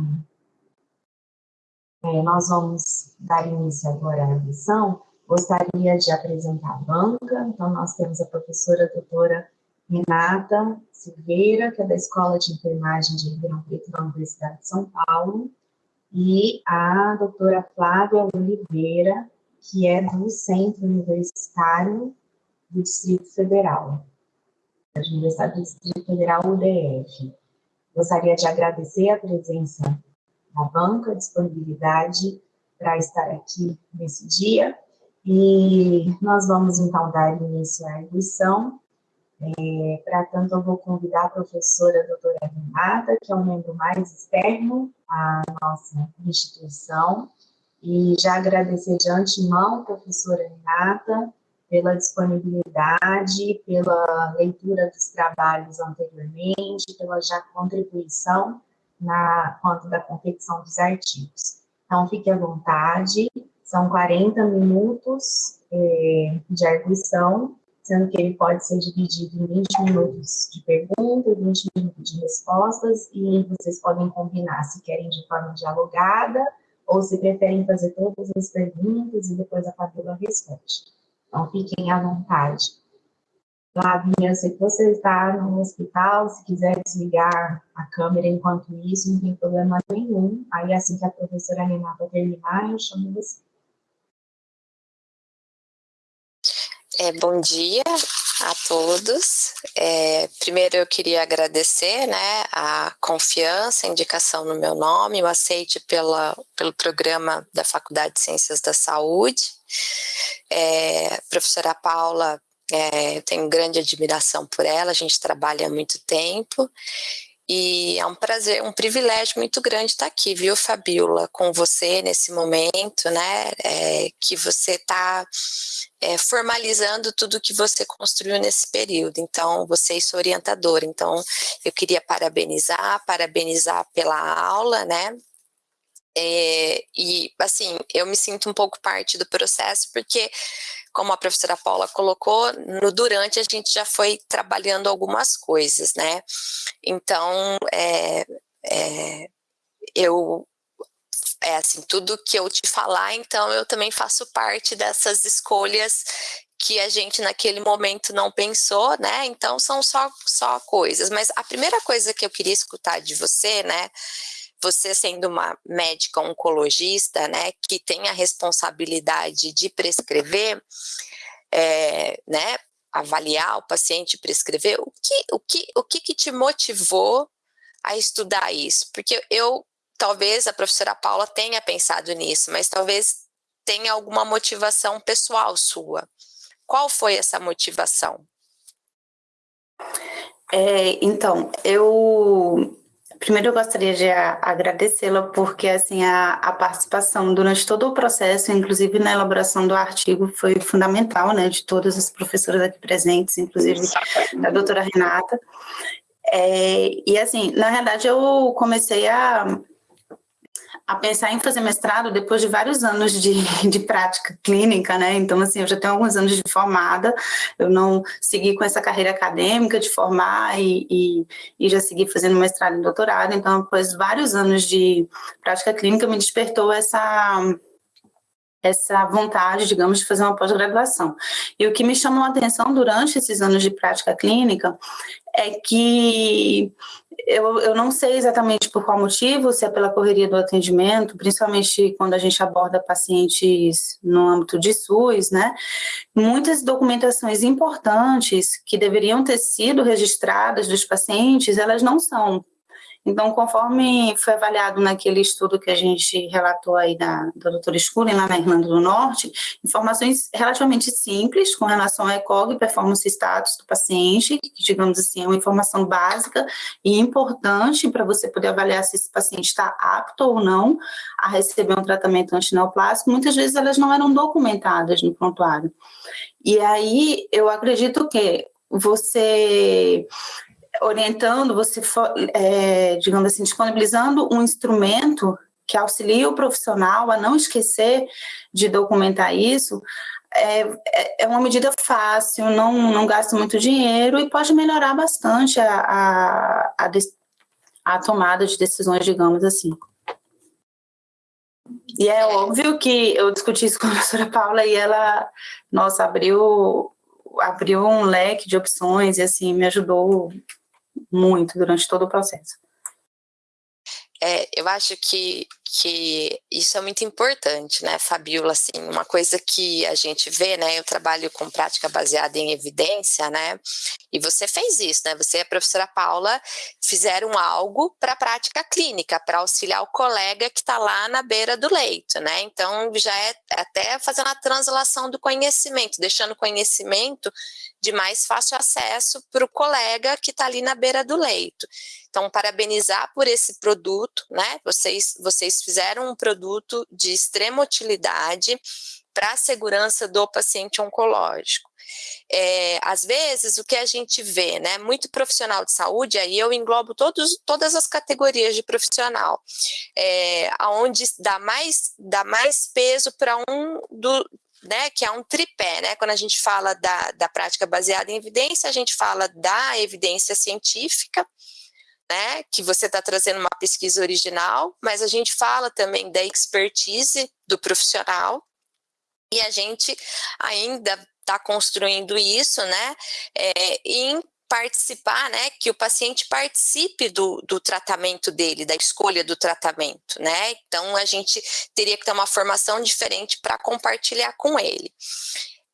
é, nós vamos dar início agora à lição. Gostaria de apresentar a banca, então nós temos a professora doutora Renata Silveira, que é da Escola de Enfermagem de Ribeirão Preto da Universidade de São Paulo, e a doutora Flávia Oliveira, que é do Centro Universitário do Distrito Federal da Universidade do Distrito Federal, UDF. Gostaria de agradecer a presença da banca, a disponibilidade para estar aqui nesse dia, e nós vamos então dar início à edição. É, para tanto, eu vou convidar a professora a doutora Renata, que é um membro mais externo à nossa instituição, e já agradecer de antemão, professora Renata, pela disponibilidade, pela leitura dos trabalhos anteriormente, pela já contribuição na quanto da confecção dos artigos. Então, fique à vontade, são 40 minutos é, de arguição, sendo que ele pode ser dividido em 20 minutos de pergunta, 20 minutos de respostas, e vocês podem combinar se querem de forma dialogada, ou se preferem fazer todas as perguntas e depois a Fabíola responde. Então, fiquem à vontade. Sei que você está no hospital, se quiser desligar a câmera enquanto isso, não tem problema nenhum. Aí, assim que a professora Renata terminar, eu chamo você. É, bom dia a todos. É, primeiro eu queria agradecer né, a confiança, a indicação no meu nome, o aceite pela, pelo programa da Faculdade de Ciências da Saúde. É, professora Paula, é, eu tenho grande admiração por ela, a gente trabalha há muito tempo e é um prazer, um privilégio muito grande estar aqui, viu, Fabiola, com você nesse momento, né? É, que você está é, formalizando tudo que você construiu nesse período. Então, você é sua orientadora. Então, eu queria parabenizar, parabenizar pela aula, né? É, e, assim, eu me sinto um pouco parte do processo, porque como a professora Paula colocou, no durante a gente já foi trabalhando algumas coisas, né? Então, é, é, eu é assim, tudo que eu te falar, então eu também faço parte dessas escolhas que a gente naquele momento não pensou, né? Então são só, só coisas. Mas a primeira coisa que eu queria escutar de você, né? Você sendo uma médica oncologista, né, que tem a responsabilidade de prescrever, é, né, avaliar o paciente, prescrever, o que, o que, o que, que te motivou a estudar isso? Porque eu, talvez a professora Paula tenha pensado nisso, mas talvez tenha alguma motivação pessoal sua. Qual foi essa motivação? É, então, eu Primeiro, eu gostaria de agradecê-la porque assim a, a, participação durante todo o processo, inclusive na elaboração do artigo, foi fundamental, né, de todas as professoras aqui presentes, inclusive da doutora Renata. É, e assim, na verdade, eu comecei a a pensar em fazer mestrado depois de vários anos de, de prática clínica, né? Então, assim, eu já tenho alguns anos de formada, eu não segui com essa carreira acadêmica de formar e, e, e já segui fazendo mestrado e doutorado, então, após vários anos de prática clínica, me despertou essa essa vontade, digamos, de fazer uma pós-graduação. E o que me chamou a atenção durante esses anos de prática clínica é que eu, eu não sei exatamente por qual motivo, se é pela correria do atendimento, principalmente quando a gente aborda pacientes no âmbito de SUS, né? Muitas documentações importantes que deveriam ter sido registradas dos pacientes, elas não são então, conforme foi avaliado naquele estudo que a gente relatou aí da, da doutora Scully, lá na Irlanda do Norte, informações relativamente simples com relação ao ECOG, performance status do paciente, que, digamos assim, é uma informação básica e importante para você poder avaliar se esse paciente está apto ou não a receber um tratamento antineoplásico, muitas vezes elas não eram documentadas no prontuário. E aí, eu acredito que você orientando, você, é, digamos assim, disponibilizando um instrumento que auxilia o profissional a não esquecer de documentar isso, é, é, é uma medida fácil, não, não gasta muito dinheiro e pode melhorar bastante a, a, a, a tomada de decisões, digamos assim. E é óbvio que eu discuti isso com a professora Paula e ela, nossa, abriu, abriu um leque de opções e assim, me ajudou muito durante todo o processo. É, eu acho que, que isso é muito importante, né, Fabiola, assim, uma coisa que a gente vê, né, eu trabalho com prática baseada em evidência, né, e você fez isso, né, você e a professora Paula fizeram algo para a prática clínica, para auxiliar o colega que está lá na beira do leito, né, então já é até fazendo a translação do conhecimento, deixando o conhecimento de mais fácil acesso para o colega que está ali na beira do leito. Então, parabenizar por esse produto, né? Vocês, vocês fizeram um produto de extrema utilidade para a segurança do paciente oncológico. É, às vezes, o que a gente vê, né, muito profissional de saúde, aí eu englobo todos, todas as categorias de profissional, é, onde dá mais, dá mais peso para um do, né, que é um tripé, né, quando a gente fala da, da prática baseada em evidência, a gente fala da evidência científica, né, que você está trazendo uma pesquisa original, mas a gente fala também da expertise do profissional, e a gente ainda está construindo isso, né, é, em participar, né, que o paciente participe do, do tratamento dele, da escolha do tratamento, né, então a gente teria que ter uma formação diferente para compartilhar com ele.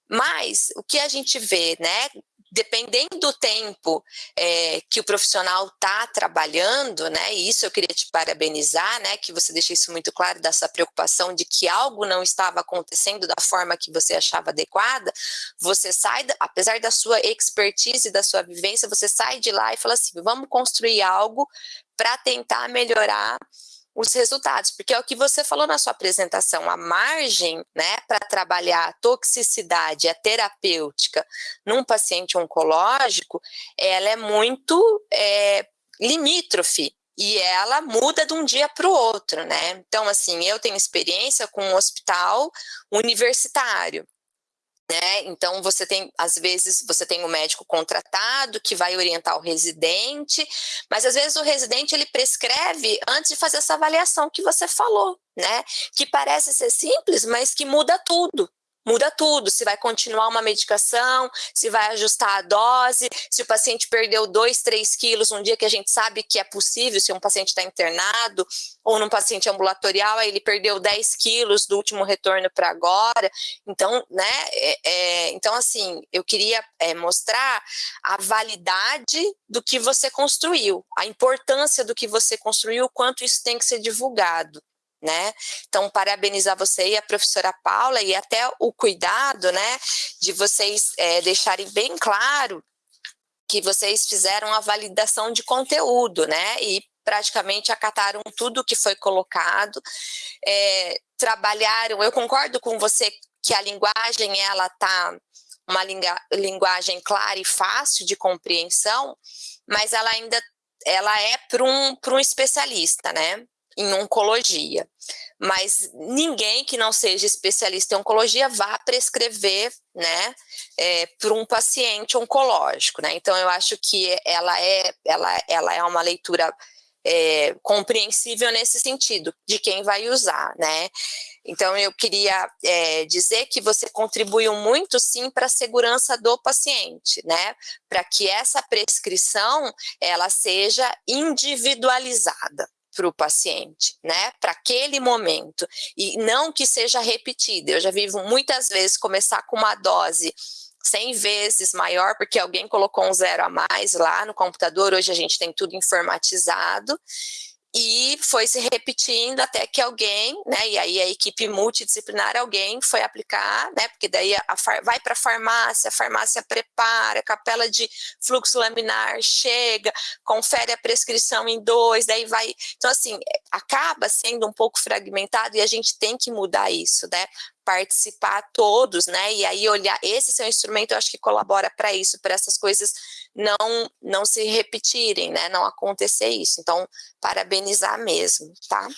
Mas o que a gente vê, né, dependendo do tempo é, que o profissional está trabalhando, né, e isso eu queria te parabenizar, né, que você deixou isso muito claro, dessa preocupação de que algo não estava acontecendo da forma que você achava adequada, você sai, apesar da sua expertise, da sua vivência, você sai de lá e fala assim, vamos construir algo para tentar melhorar os resultados, porque é o que você falou na sua apresentação, a margem né, para trabalhar a toxicidade, a terapêutica num paciente oncológico, ela é muito é, limítrofe, e ela muda de um dia para o outro, né? Então, assim, eu tenho experiência com um hospital universitário, né? Então você tem, às vezes, você tem um médico contratado que vai orientar o residente, mas às vezes o residente ele prescreve antes de fazer essa avaliação que você falou, né? Que parece ser simples, mas que muda tudo, muda tudo, se vai continuar uma medicação, se vai ajustar a dose, se o paciente perdeu 2, 3 quilos um dia que a gente sabe que é possível, se um paciente está internado, ou num paciente ambulatorial, aí ele perdeu 10 quilos do último retorno para agora, então, né, é, é, então assim, eu queria é, mostrar a validade do que você construiu, a importância do que você construiu, o quanto isso tem que ser divulgado né? Então, parabenizar você e a professora Paula e até o cuidado, né, de vocês é, deixarem bem claro que vocês fizeram a validação de conteúdo, né, e praticamente acataram tudo que foi colocado, é, trabalharam, eu concordo com você que a linguagem, ela tá uma linguagem clara e fácil de compreensão, mas ela ainda ela é para um, um especialista, né? Em oncologia, mas ninguém que não seja especialista em oncologia vá prescrever, né, é, para um paciente oncológico, né? Então eu acho que ela é, ela, ela é uma leitura é, compreensível nesse sentido de quem vai usar, né? Então eu queria é, dizer que você contribuiu muito sim para a segurança do paciente, né? Para que essa prescrição ela seja individualizada, para o paciente, né? Para aquele momento. E não que seja repetida. Eu já vi muitas vezes começar com uma dose 100 vezes maior, porque alguém colocou um zero a mais lá no computador. Hoje a gente tem tudo informatizado e foi se repetindo até que alguém, né, e aí a equipe multidisciplinar, alguém foi aplicar, né, porque daí a, a vai para a farmácia, a farmácia prepara, a capela de fluxo laminar chega, confere a prescrição em dois, daí vai, então assim, acaba sendo um pouco fragmentado e a gente tem que mudar isso, né, participar todos, né? E aí olhar esse seu instrumento, eu acho que colabora para isso, para essas coisas não não se repetirem, né? Não acontecer isso. Então, parabenizar mesmo, tá?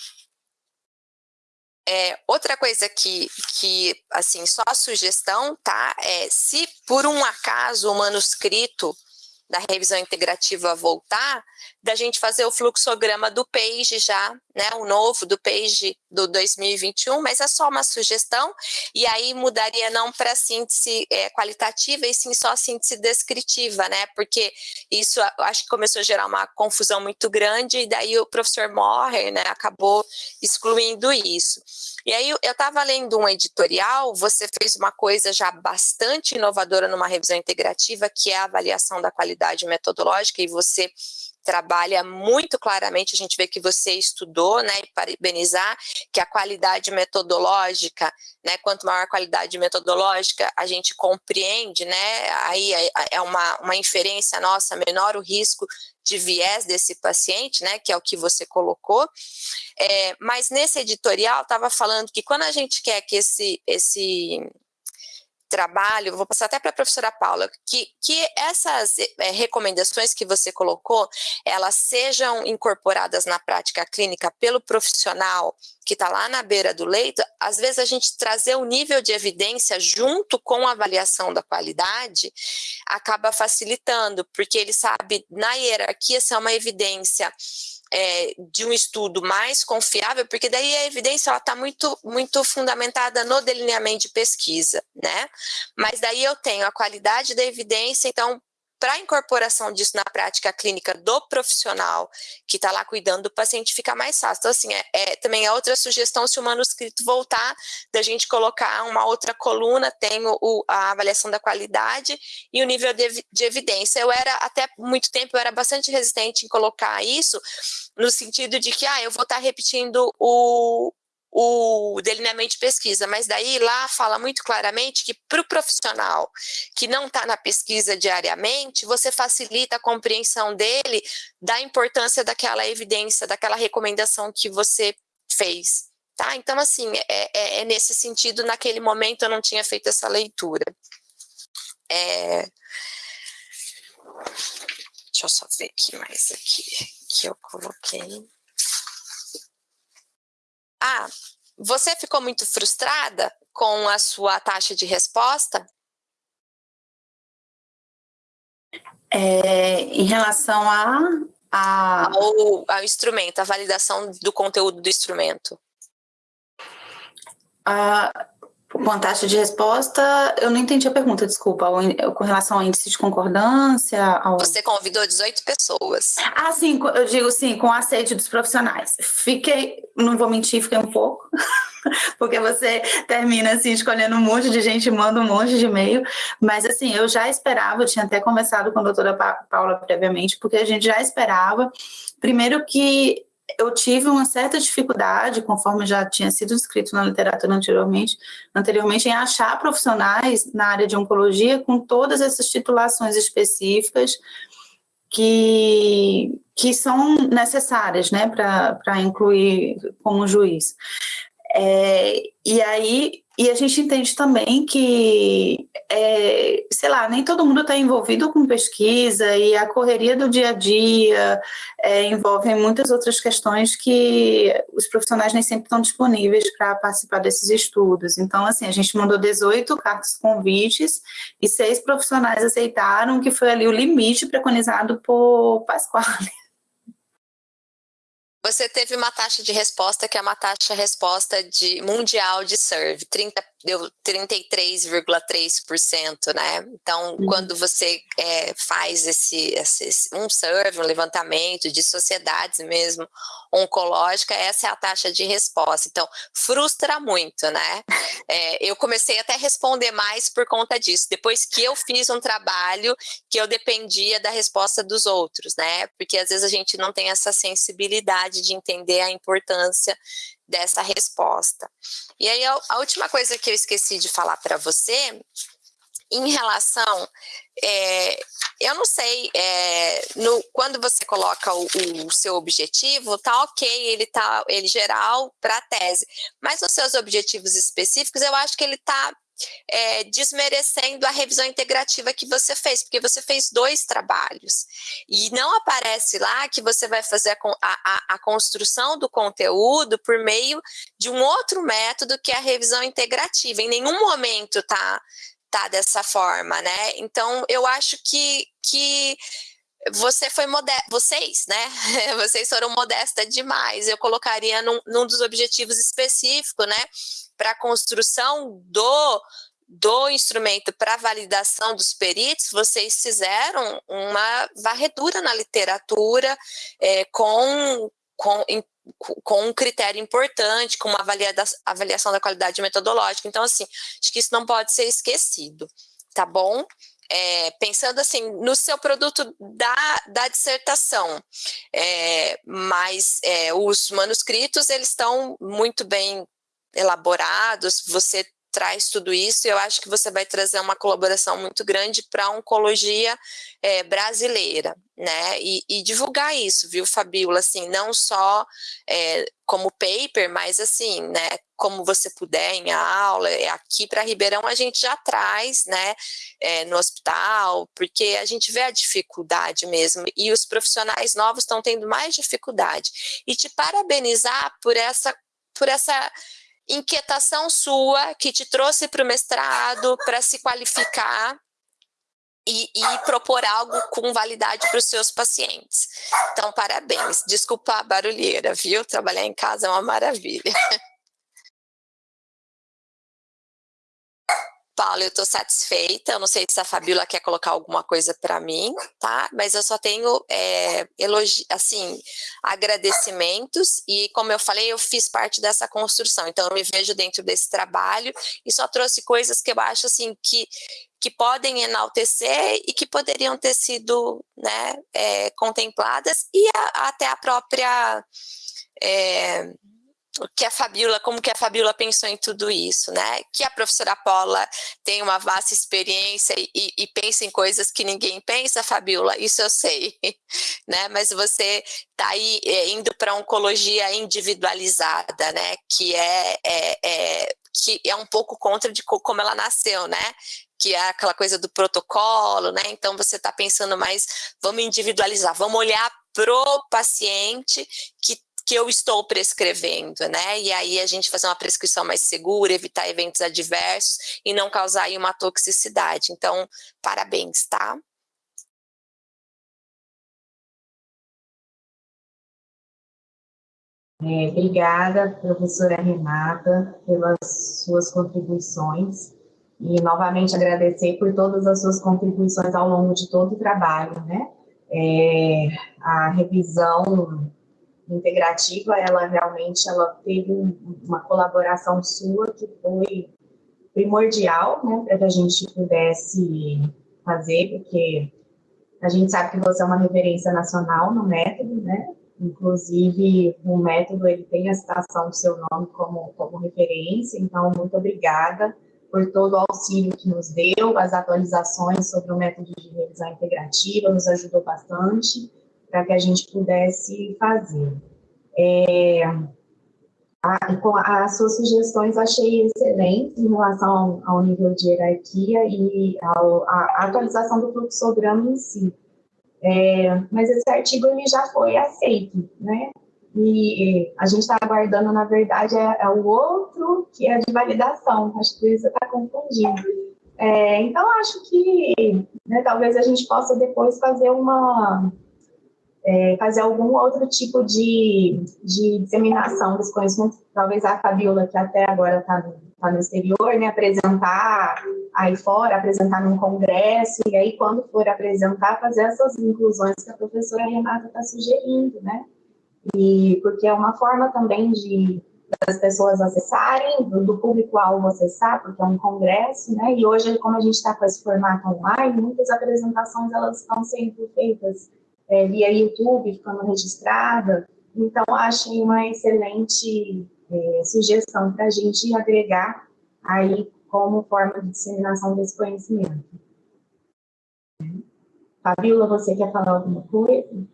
É, outra coisa que, que, assim, só sugestão, tá? É se por um acaso o manuscrito da revisão integrativa voltar, da gente fazer o fluxograma do PAGE já, né, o novo do PAGE do 2021, mas é só uma sugestão, e aí mudaria não para síntese é, qualitativa, e sim só síntese descritiva, né, porque isso acho que começou a gerar uma confusão muito grande, e daí o professor Morrer, né, acabou excluindo isso. E aí eu estava lendo um editorial, você fez uma coisa já bastante inovadora numa revisão integrativa, que é a avaliação da qualidade metodológica, e você trabalha muito claramente, a gente vê que você estudou, né, e parabenizar que a qualidade metodológica, né, quanto maior a qualidade metodológica, a gente compreende, né, aí é, é uma, uma inferência nossa, menor o risco de viés desse paciente, né, que é o que você colocou, é, mas nesse editorial estava falando que quando a gente quer que esse, esse trabalho, vou passar até para a professora Paula, que, que essas é, recomendações que você colocou, elas sejam incorporadas na prática clínica pelo profissional que está lá na beira do leito, às vezes a gente trazer o nível de evidência junto com a avaliação da qualidade acaba facilitando, porque ele sabe na hierarquia se é uma evidência é, de um estudo mais confiável, porque daí a evidência está muito, muito fundamentada no delineamento de pesquisa, né? Mas daí eu tenho a qualidade da evidência, então para a incorporação disso na prática clínica do profissional que está lá cuidando do paciente fica mais fácil. Então, assim, é, é, também é outra sugestão se o manuscrito voltar, da gente colocar uma outra coluna, tem o, a avaliação da qualidade e o nível de, de evidência. Eu era, até muito tempo, eu era bastante resistente em colocar isso, no sentido de que, ah, eu vou estar tá repetindo o, o delineamento de pesquisa, mas daí lá fala muito claramente que para o profissional que não está na pesquisa diariamente, você facilita a compreensão dele da importância daquela evidência, daquela recomendação que você fez. Tá? Então, assim, é, é, é nesse sentido, naquele momento eu não tinha feito essa leitura. É... Deixa eu só ver aqui mais aqui que eu coloquei. Ah, você ficou muito frustrada com a sua taxa de resposta? É, em relação a, a... Ao, ao instrumento, a validação do conteúdo do instrumento. Com a taxa de resposta, eu não entendi a pergunta, desculpa. Com relação ao índice de concordância? Ao... Você convidou 18 pessoas. Ah, sim, eu digo sim, com a sede dos profissionais. Fiquei, não vou mentir, fiquei um pouco, porque você termina assim, escolhendo um monte de gente, manda um monte de e-mail. Mas assim, eu já esperava, eu tinha até conversado com a doutora Paula previamente, porque a gente já esperava, primeiro que eu tive uma certa dificuldade, conforme já tinha sido escrito na literatura anteriormente, anteriormente, em achar profissionais na área de oncologia com todas essas titulações específicas que, que são necessárias né, para incluir como juiz. É, e aí e a gente entende também que, é, sei lá, nem todo mundo está envolvido com pesquisa e a correria do dia a dia é, envolve muitas outras questões que os profissionais nem sempre estão disponíveis para participar desses estudos. Então, assim, a gente mandou 18 cartas convites e seis profissionais aceitaram, que foi ali o limite preconizado por Pasquale. Você teve uma taxa de resposta que é uma taxa resposta de mundial de serve, 30 deu 33,3%, né? Então, uhum. quando você é, faz esse, esse, um survey, um levantamento de sociedades mesmo oncológica, essa é a taxa de resposta. Então, frustra muito, né? É, eu comecei até a responder mais por conta disso, depois que eu fiz um trabalho que eu dependia da resposta dos outros, né? Porque às vezes a gente não tem essa sensibilidade de entender a importância dessa resposta. E aí, a, última coisa que eu esqueci de falar para você, em relação, é, eu não sei, é, no, quando você coloca o, o, seu objetivo, tá ok, ele tá ele geral para a tese, mas os seus objetivos específicos, eu acho que ele tá é, desmerecendo a revisão integrativa que você fez, porque você fez dois trabalhos. E não aparece lá que você vai fazer a, a, a construção do conteúdo por meio de um outro método que é a revisão integrativa. Em nenhum momento tá, tá dessa forma, né? Então, eu acho que, que você foi modesta, vocês, né? Vocês foram modesta demais. Eu colocaria num, num dos objetivos específicos, né? Para a construção do do instrumento para validação dos peritos, vocês fizeram uma varredura na literatura é, com, com, com um critério importante, com uma avaliação da qualidade metodológica. Então, assim, acho que isso não pode ser esquecido, tá bom? é, pensando assim no seu produto da, da dissertação, é, mas é, os manuscritos eles estão muito bem elaborados, você traz tudo isso, e eu acho que você vai trazer uma colaboração muito grande para a oncologia é, brasileira, né? E, e, divulgar isso, viu, Fabiola? Assim, não só é, como paper, mas assim, né? Como você puder em aula, é, aqui para Ribeirão a gente já traz, né? É, no hospital, porque a gente vê a dificuldade mesmo, e os profissionais novos estão tendo mais dificuldade. E te parabenizar por essa, por essa inquietação sua que te trouxe para o mestrado para se qualificar e, e, propor algo com validade para os seus pacientes. Então, parabéns. Desculpa a barulheira, viu? Trabalhar em casa é uma maravilha. Paulo, eu estou satisfeita. Eu não sei se a Fabiola quer colocar alguma coisa para mim, tá? Mas eu só tenho é, elogi assim, agradecimentos e, como eu falei, eu fiz parte dessa construção. Então, eu me vejo dentro desse trabalho e só trouxe coisas que eu acho assim que que podem enaltecer e que poderiam ter sido né, é, contempladas e a, até a própria é, que a Fabiola, como que a Fabiola pensou em tudo isso, né? Que a professora Paula tem uma vasta experiência e, e pensa em coisas que ninguém pensa, Fabiola, isso eu sei, né? Mas você está aí é, indo para oncologia individualizada, né? Que é, é, é, que é um pouco contra de como ela nasceu, né? que é aquela coisa do protocolo, né? Então você está pensando mais, vamos individualizar, vamos olhar pro paciente que que eu estou prescrevendo, né? E aí a gente fazer uma prescrição mais segura, evitar eventos adversos e não causar aí uma toxicidade. Então, parabéns, tá? É, obrigada, professora Renata, pelas suas contribuições e novamente agradecer por todas as suas contribuições ao longo de todo o trabalho, né? É, a revisão integrativa, ela realmente ela teve uma colaboração sua que foi primordial, né, para que a gente pudesse fazer, porque a gente sabe que você é uma referência nacional no método, né, inclusive o método ele tem a citação do seu nome como, como referência, então muito obrigada por todo o auxílio que nos deu, as atualizações sobre o método de revisão integrativa, nos ajudou bastante, para que a gente pudesse fazer. É, a, as suas sugestões achei excelentes em relação ao, ao nível de hierarquia e a atualização do fluxograma em si. É, mas esse artigo ele já foi aceito, né? E a gente está aguardando, na verdade, é, é, o outro que é de validação. Acho que você está confundindo. É, então, acho que né, talvez a gente possa depois fazer uma, é, fazer algum outro tipo de, de disseminação desse conhecimento, talvez a Fabiola, que até agora está tá no exterior, né, apresentar aí fora, apresentar num congresso, e aí quando for apresentar, fazer essas inclusões que a professora Renata está sugerindo, né, e porque é uma forma também de das pessoas acessarem, do, do público-alvo acessar, porque é um congresso, né, e hoje, como a gente está com esse formato online, muitas apresentações, elas estão sendo feitas é, via YouTube, ficando registrada. Então, achei uma excelente é, sugestão para a gente agregar aí como forma de disseminação desse conhecimento. Fabiola, você quer falar alguma coisa?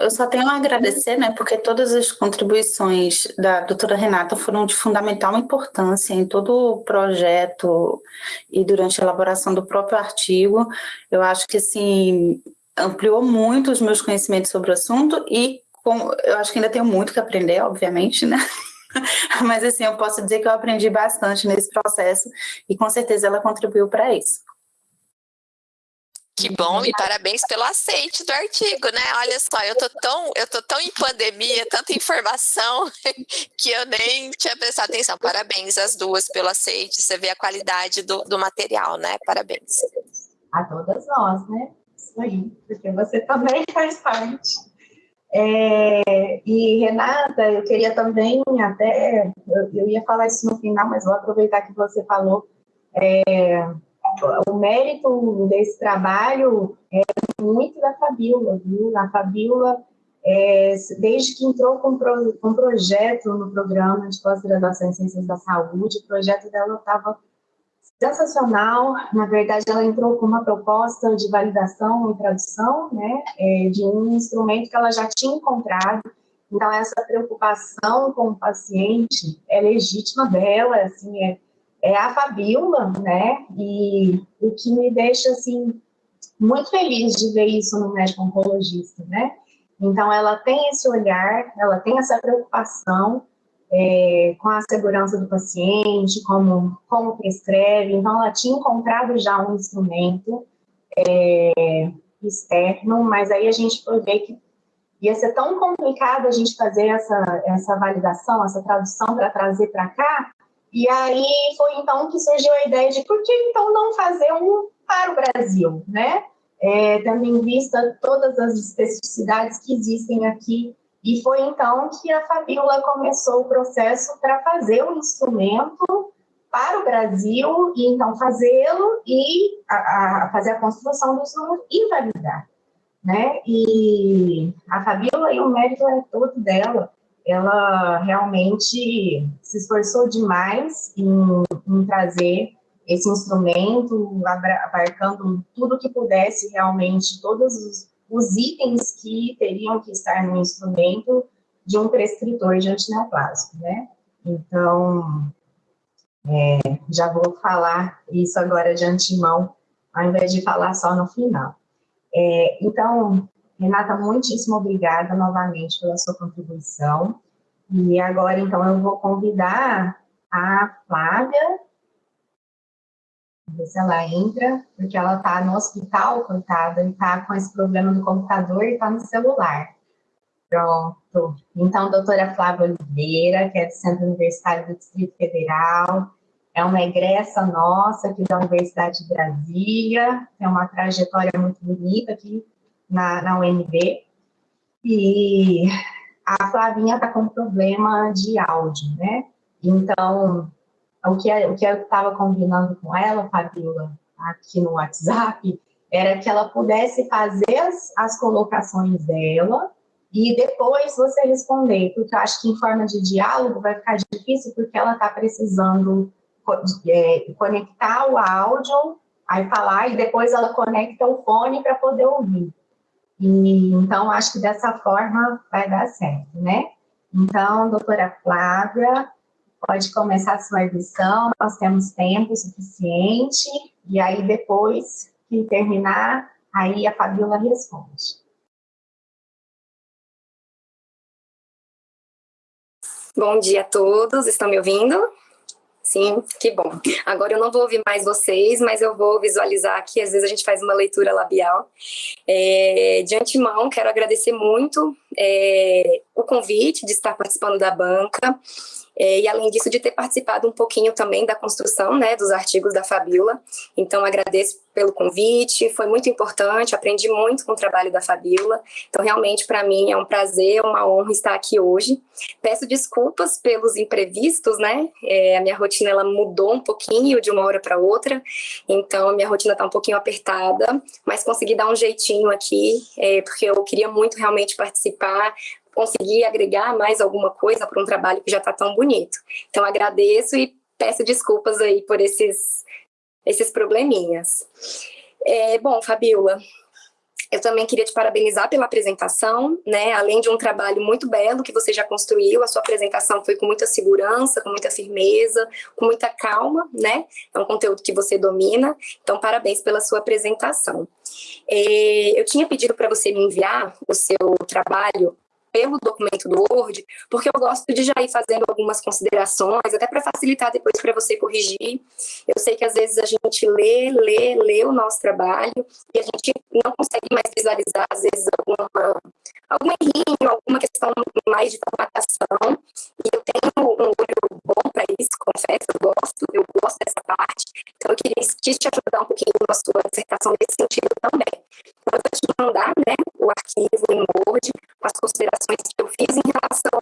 Eu só tenho a agradecer, né, porque todas as contribuições da doutora Renata foram de fundamental importância em todo o projeto e durante a elaboração do próprio artigo. Eu acho que, assim, ampliou muito os meus conhecimentos sobre o assunto e com, eu acho que ainda tenho muito que aprender, obviamente, né? Mas, assim, eu posso dizer que eu aprendi bastante nesse processo e, com certeza, ela contribuiu para isso. Que bom e parabéns pelo aceite do artigo, né? Olha só, eu tô tão, eu tô tão em pandemia, tanta informação que eu nem tinha prestado atenção. Parabéns às duas pelo aceite. Você vê a qualidade do, do material, né? Parabéns. A todas nós, né? Isso aí, porque você também faz parte. É, e Renata, eu queria também até, eu, eu, ia falar isso no final, mas vou aproveitar que você falou. É, o mérito desse trabalho é muito da Fabiola, viu? A Fabiola, é, desde que entrou com, pro, com projeto no programa de pós-graduação em Ciências da Saúde, o projeto dela estava sensacional. Na verdade, ela entrou com uma proposta de validação e tradução, né, é, de um instrumento que ela já tinha encontrado. Então, essa preocupação com o paciente é legítima dela, assim, é é a Fabiola, né? E o que me deixa assim muito feliz de ver isso no médico oncologista, né? Então ela tem esse olhar, ela tem essa preocupação é, com a segurança do paciente, como como prescreve. Então ela tinha encontrado já um instrumento é, externo, mas aí a gente foi ver que ia ser tão complicado a gente fazer essa essa validação, essa tradução para trazer para cá, E aí foi então que surgiu a ideia de por que então não fazer um para o Brasil, né? É, tendo em vista todas as especificidades que existem aqui. E foi então que a Fabíola começou o processo para fazer o um instrumento para o Brasil, e então fazê-lo e a, a fazer a construção do instrumento e validar. Né? E a Fabíola, e o mérito é todo dela, ela realmente se esforçou demais em, em trazer esse instrumento, abarcando tudo que pudesse realmente, todos os, os, itens que teriam que estar no instrumento de um prescritor de antineoplasmo, né? Então, é, já vou falar isso agora de antemão, ao invés de falar só no final. É, então, Renata, muitíssimo obrigada novamente pela sua contribuição. E agora, então, eu vou convidar a Flávia, ver se ela entra, porque ela está no hospital, coitada, e está com esse problema no computador e está no celular. Pronto. Então, doutora Flávia Oliveira, que é do Centro Universitário do Distrito Federal, é uma egressa nossa aqui da Universidade de Brasília, tem uma trajetória muito bonita aqui na, na UNB, e a Flavinha está com problema de áudio, né? Então, o que, o que eu estava combinando com ela, Fabiola, aqui no WhatsApp, era que ela pudesse fazer as, as colocações dela e depois você responder, porque eu acho que em forma de diálogo vai ficar difícil, porque ela está precisando é, conectar o áudio, aí falar, e depois ela conecta o fone para poder ouvir. E, então, acho que dessa forma vai dar certo, né? Então, doutora Flávia, pode começar a sua edição, nós temos tempo suficiente, e aí depois que terminar, aí a Fabiola responde. Bom dia a todos, estão me ouvindo? Sim, que bom. Agora eu não vou ouvir mais vocês, mas eu vou visualizar aqui, às vezes a gente faz uma leitura labial. É, de antemão, quero agradecer muito é, o convite de estar participando da banca, é, e além disso de ter participado um pouquinho também da construção né, dos artigos da Fabiola. Então agradeço pelo convite, foi muito importante, aprendi muito com o trabalho da Fabiola, então realmente para mim é um prazer, uma honra estar aqui hoje. Peço desculpas pelos imprevistos, né, é, a minha rotina ela mudou um pouquinho de uma hora para outra, então a minha rotina está um pouquinho apertada, mas consegui dar um jeitinho aqui, é, porque eu queria muito realmente participar, conseguir agregar mais alguma coisa para um trabalho que já está tão bonito. Então agradeço e peço desculpas aí por esses, esses probleminhas. É, bom, Fabiola, eu também queria te parabenizar pela apresentação, né? Além de um trabalho muito belo que você já construiu, a sua apresentação foi com muita segurança, com muita firmeza, com muita calma, né? É um conteúdo que você domina, então parabéns pela sua apresentação. É, eu tinha pedido para você me enviar o seu trabalho pelo documento do Word, porque eu gosto de já ir fazendo algumas considerações, até para facilitar depois para você corrigir. Eu sei que às vezes a gente lê, lê, lê o nosso trabalho e a gente não consegue mais visualizar, às vezes, alguma, algum errinho, alguma questão mais de formatação. E eu tenho um olho bom para isso, confesso, eu gosto, eu gosto dessa parte. Então, eu queria quis te ajudar um pouquinho na sua dissertação nesse sentido também. Então, eu vou te mandar né, o arquivo em Word, as considerações que eu fiz em relação,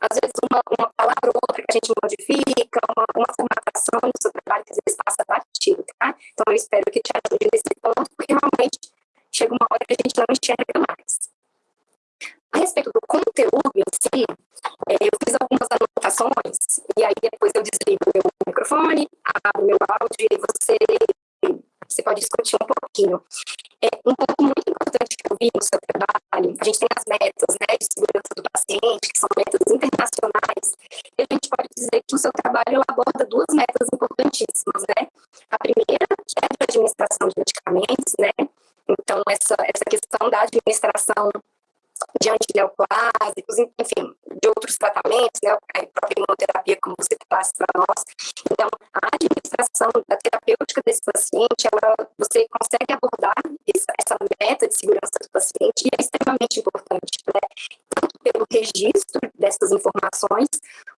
às vezes, uma, uma palavra ou outra que a gente modifica, uma, uma formatação no seu trabalho que às vezes passa batido, tá? Então, eu espero que te ajude nesse ponto, porque realmente chega uma hora que a gente não enxerga mais. A respeito do conteúdo em si, é, eu fiz algumas anotações, e aí depois eu desligo o meu microfone, abro meu áudio e você, você pode discutir um pouquinho. É, um ponto muito importante que eu vi no seu trabalho, a gente tem as metas né, de segurança do paciente, que são metas internacionais, e a gente pode dizer que o seu trabalho aborda duas metas importantíssimas, né? A primeira, que é a administração de medicamentos, né? Então, essa, essa questão da administração de antineoplásicos, enfim, de outros tratamentos, né, a própria imunoterapia, como você traz para nós. Então, a administração terapêutica desse paciente, ela, você consegue abordar essa, essa meta de segurança do paciente e é extremamente importante, né, tanto pelo registro dessas informações,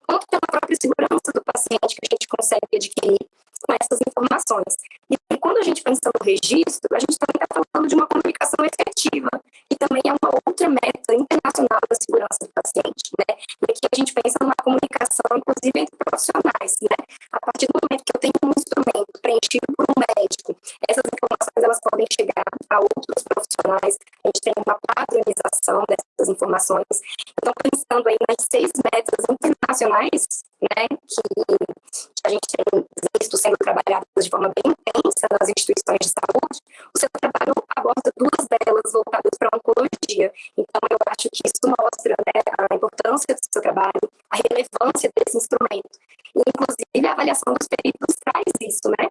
quanto pela própria segurança do paciente, que a gente consegue adquirir com essas informações. E quando a gente pensa no registro, a gente também está falando de uma comunicação efetiva, e também é uma outra meta internacional da segurança do paciente, né? E aqui a gente pensa numa comunicação, inclusive, entre profissionais, né? A partir do momento que eu tenho instrumento preenchido por um médico, essas informações elas podem chegar a outros profissionais, a gente tem uma padronização dessas informações. Então, pensando aí nas seis metas internacionais, né, que, a gente tem visto sendo trabalhadas de forma bem intensa nas instituições de saúde, o seu trabalho aborda duas delas voltadas para a oncologia. Então, eu acho que isso mostra né, a importância do seu trabalho, a relevância desse instrumento. Inclusive, a avaliação dos peritos traz isso, né?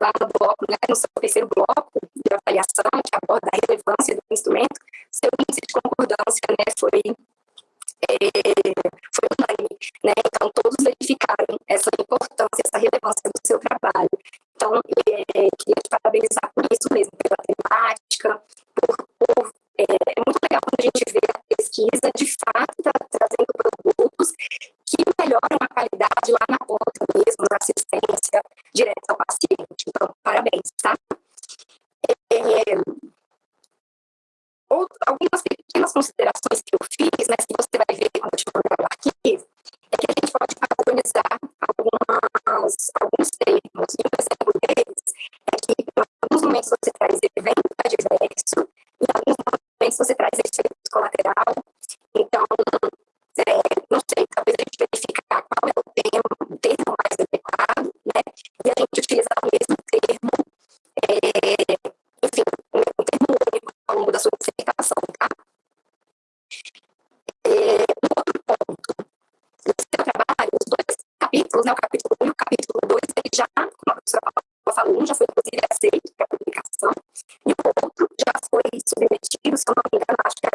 Lá no bloco, né, no seu terceiro bloco de avaliação, que aborda a relevância do instrumento, seu índice de concordância né, foi é, foi unânime, né? Então, todos verificaram essa importância, essa relevância do seu trabalho. Então, é, queria te parabenizar por isso mesmo, pela temática, por, por é, é, muito legal quando a gente vê a pesquisa, de fato, tá trazendo produtos que melhoram a qualidade lá na ponta mesmo, na assistência direta ao paciente. Então, parabéns, tá? É, ou, algumas pequenas considerações que eu fiz, né, que você vai ver quando eu te mandar o arquivo, é que a gente pode padronizar algumas, alguns termos. E um exemplo deles é que em alguns momentos você traz evento adverso, em alguns momentos você traz efeito colateral. Então, verificar qual é o termo, o termo mais adequado, né? E a gente utilizar o mesmo termo, é, enfim, um termo único ao longo da sua dissertação, tá? É, um outro ponto, no seu trabalho, os dois capítulos, né, o capítulo 1 e o capítulo 2, ele já, como a professora falou, um já foi inclusive aceito para publicação, e o outro já foi submetido, se eu não me engano, acho que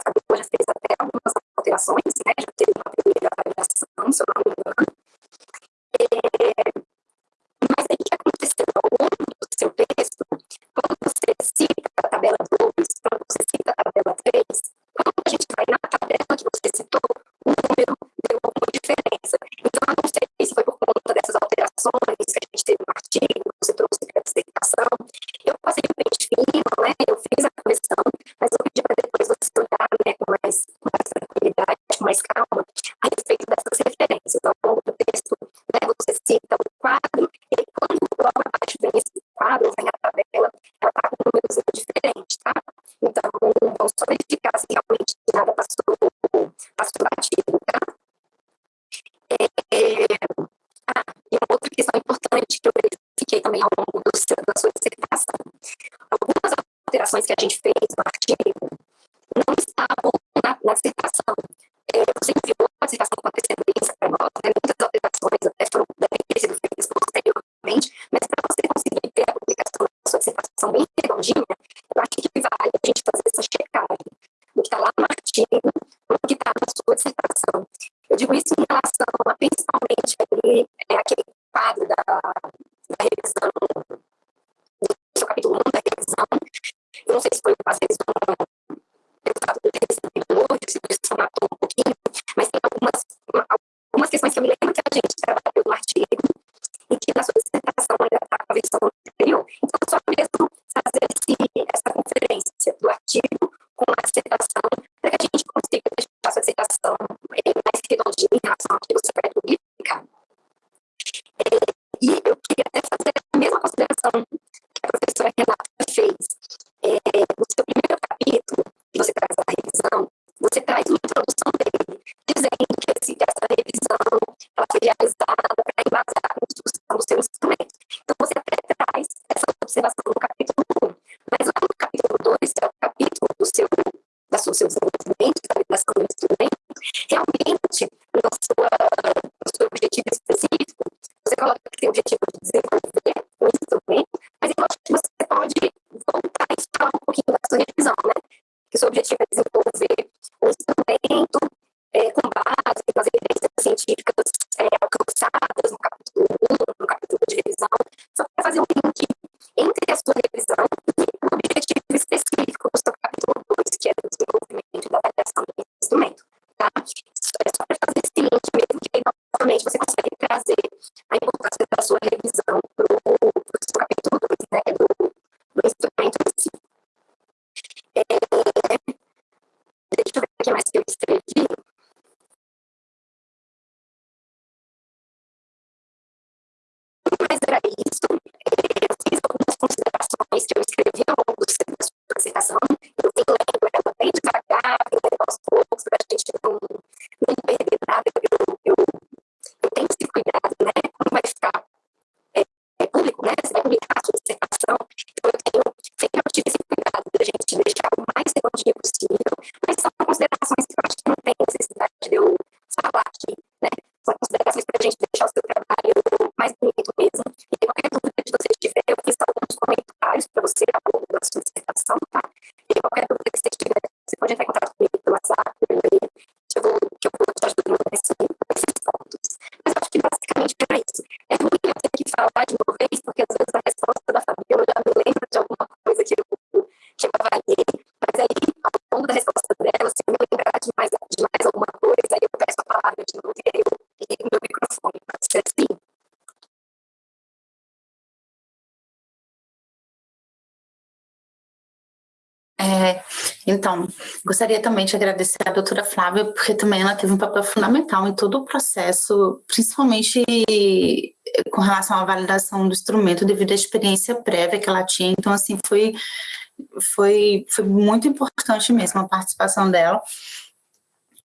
gostaria também de agradecer a doutora Flávia, porque também ela teve um papel fundamental em todo o processo, principalmente com relação à validação do instrumento, devido à experiência prévia que ela tinha. Então, assim, foi, foi, foi muito importante mesmo a participação dela.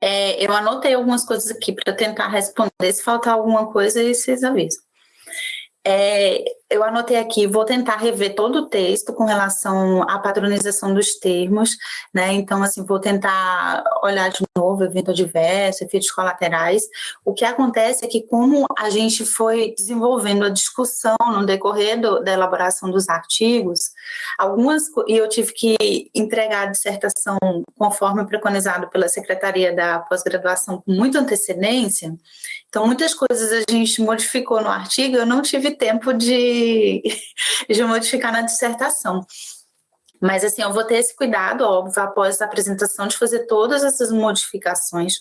É, eu anotei algumas coisas aqui para tentar responder. Se faltar alguma coisa, vocês avisam. É, eu anotei aqui, vou tentar rever todo o texto com relação à padronização dos termos, né? Então, assim, vou tentar olhar de novo, evento adverso, efeitos colaterais. O que acontece é que, como a gente foi desenvolvendo a discussão no decorrer do, da elaboração dos artigos, algumas, e eu tive que entregar a dissertação conforme preconizado pela Secretaria da Pós-Graduação com muita antecedência, então, muitas coisas a gente modificou no artigo, eu não tive tempo de, de modificar na dissertação. Mas, assim, eu vou ter esse cuidado, óbvio, após a apresentação, de fazer todas essas modificações.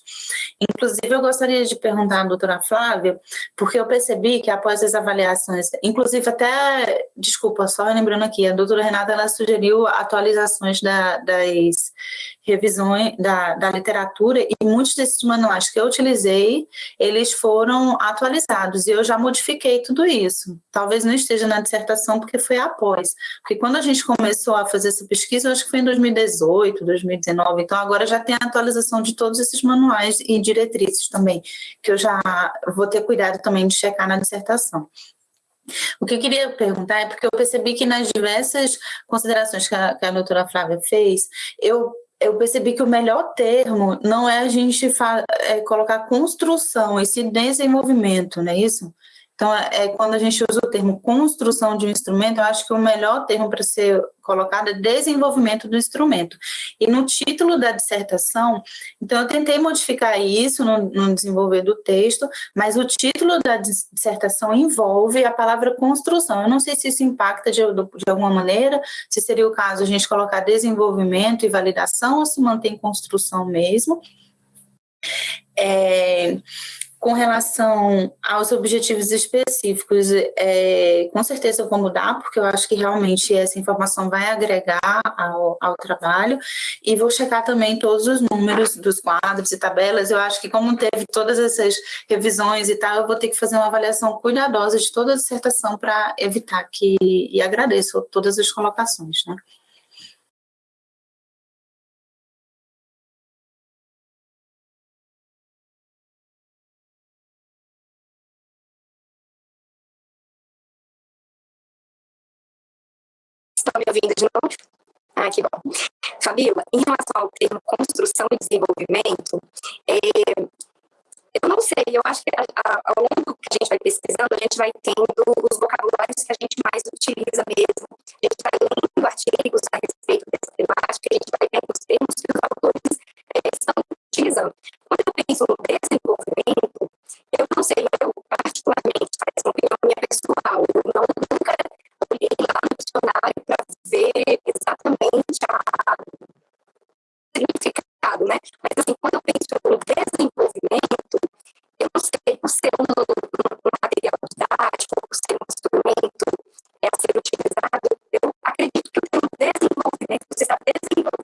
Inclusive, eu gostaria de perguntar à doutora Flávia, porque eu percebi que após as avaliações, inclusive até, desculpa, só lembrando aqui, a doutora Renata, ela sugeriu atualizações da, das revisões da, da literatura e muitos desses manuais que eu utilizei, eles foram atualizados e eu já modifiquei tudo isso. Talvez não esteja na dissertação porque foi após, porque quando a gente começou a fazer essa pesquisa, eu acho que foi em 2018, 2019, então agora já tem a atualização de todos esses manuais e diretrizes também, que eu já vou ter cuidado também de checar na dissertação. O que eu queria perguntar é porque eu percebi que nas diversas considerações que a, que a doutora Flávia fez, eu eu percebi que o melhor termo não é a gente é colocar construção, esse desenvolvimento, não é isso? Então, é, é, quando a gente usa o termo construção de um instrumento, eu acho que o melhor termo para ser colocado é desenvolvimento do instrumento. E no título da dissertação, então eu tentei modificar isso no, no desenvolver do texto, mas o título da dissertação envolve a palavra construção. Eu não sei se isso impacta de, de alguma maneira, se seria o caso a gente colocar desenvolvimento e validação ou se mantém construção mesmo. É, com relação aos objetivos específicos, é, com certeza eu vou mudar, porque eu acho que realmente essa informação vai agregar ao, ao trabalho, e vou checar também todos os números dos quadros e tabelas, eu acho que como teve todas essas revisões e tal, eu vou ter que fazer uma avaliação cuidadosa de toda a dissertação para evitar que, e agradeço todas as colocações, né? Estão me ouvindo de novo? Ah, que bom. Fabíola, em relação ao termo construção e desenvolvimento, é, eu não sei, eu acho que a, a, ao longo que a gente vai pesquisando, a gente vai tendo os vocabulários que a gente mais utiliza mesmo. A gente vai lendo artigos a respeito dessa temática, a gente vai vendo os termos que os autores é, estão utilizando. Quando eu penso no desenvolvimento, eu não sei, eu particularmente, faz uma opinião minha pessoal, eu não, nunca olhei lá no dicionário a significado, né? Mas assim, quando eu penso no desenvolvimento, eu não sei, por ser um, um material didático, por ser um instrumento é, a ser utilizado, eu acredito que o termo desenvolvimento, você está desenvolvendo,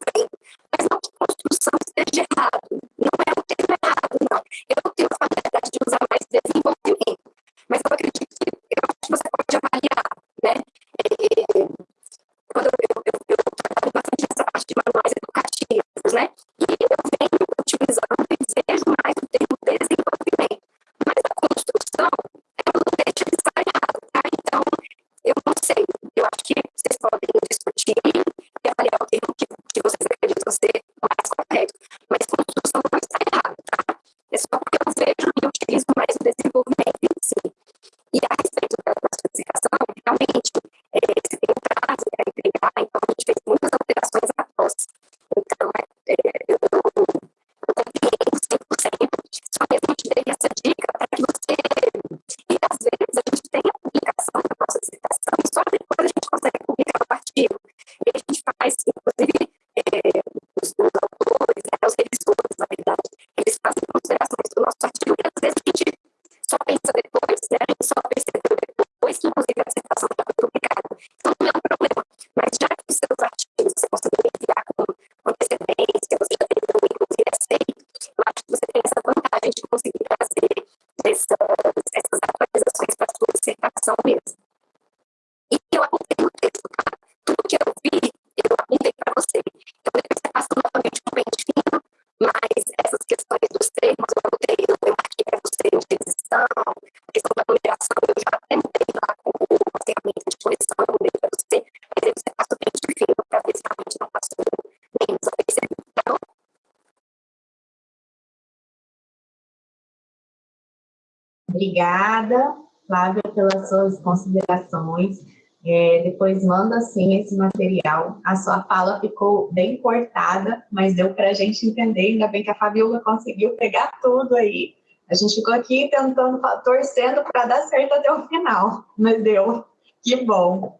Obrigada, Flávia, pelas suas considerações. É, depois manda sim esse material. A sua fala ficou bem cortada, mas deu para a gente entender. Ainda bem que a Fabiola conseguiu pegar tudo aí. A gente ficou aqui tentando, torcendo para dar certo até o final, mas deu. Que bom.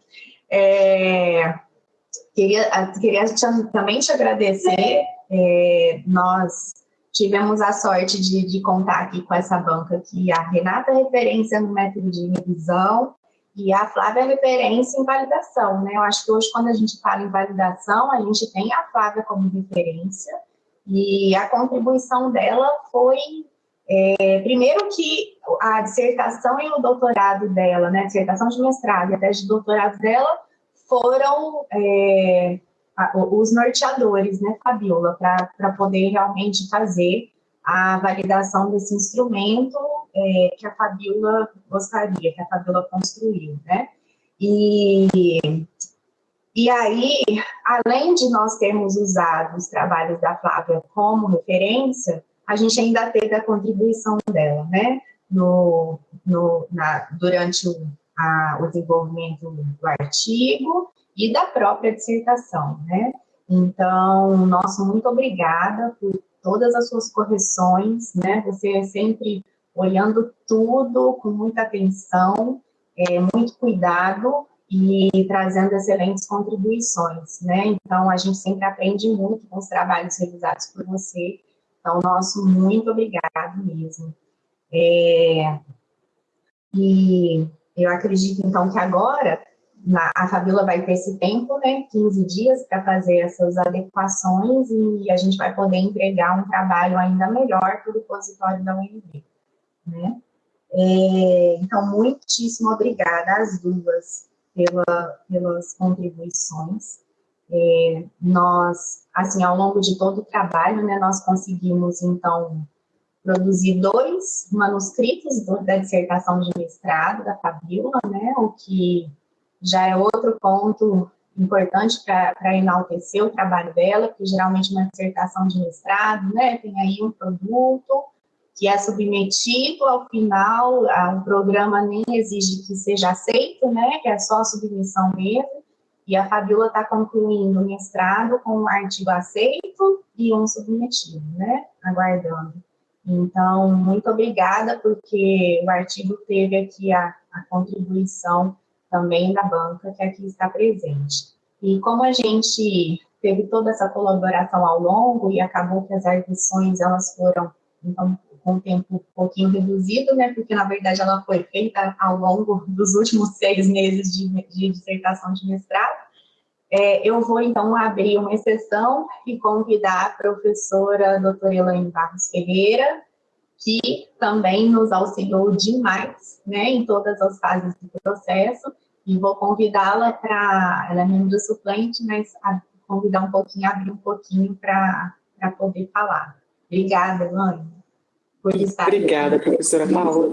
É, queria, queria também te agradecer. É, nós tivemos a sorte de, de, contar aqui com essa banca aqui, a Renata referência no método de revisão, e a Flávia referência em validação, né? Eu acho que hoje, quando a gente fala em validação, a gente tem a Flávia como referência, e a contribuição dela foi, é, primeiro que a dissertação e o doutorado dela, né, dissertação de mestrado e até de doutorado dela, foram é, os norteadores, né, Fabiola, para poder realmente fazer a validação desse instrumento é, que a Fabiola gostaria, que a Fabiola construiu, né? E, e aí, além de nós termos usado os trabalhos da Flávia como referência, a gente ainda teve a contribuição dela, né? No, no, na, durante o, a, o desenvolvimento do artigo e da própria dissertação, né? Então, nosso muito obrigada por todas as suas correções, né? Você é sempre olhando tudo com muita atenção, é, muito cuidado e trazendo excelentes contribuições, né? Então, a gente sempre aprende muito com os trabalhos realizados por você. Então, nosso muito obrigado mesmo. É, e eu acredito, então, que agora na, a Fabiola vai ter esse tempo, né, 15 dias, para fazer essas adequações e a gente vai poder entregar um trabalho ainda melhor para o repositório da UNB. Né? É, então, muitíssimo obrigada às duas pela, pelas contribuições. É, nós, assim, ao longo de todo o trabalho, né, nós conseguimos, então, produzir dois manuscritos da dissertação de mestrado da Fabiola, né, o que já é outro ponto importante para enaltecer o trabalho dela, porque geralmente uma dissertação de mestrado, né, tem aí um produto que é submetido ao final, o programa nem exige que seja aceito, né, que é só a submissão mesmo, e a Fabiola está concluindo o mestrado com um artigo aceito e um submetido, né, aguardando. Então, muito obrigada, porque o artigo teve aqui a, a contribuição também da banca que aqui está presente. E como a gente teve toda essa colaboração ao longo e acabou que as arguições elas foram então com um tempo um pouquinho reduzido, né, porque na verdade ela foi feita ao longo dos últimos seis meses de, de dissertação de mestrado, é, eu vou então abrir uma exceção e convidar a professora doutora Elaine Barros Ferreira, que também nos auxiliou demais, né, em todas as fases do processo, e vou convidá-la para, ela é membro suplente, mas convidar um pouquinho, abrir um pouquinho para poder falar. Obrigada, Elaine, por estar Obrigada, aqui. professora Paula.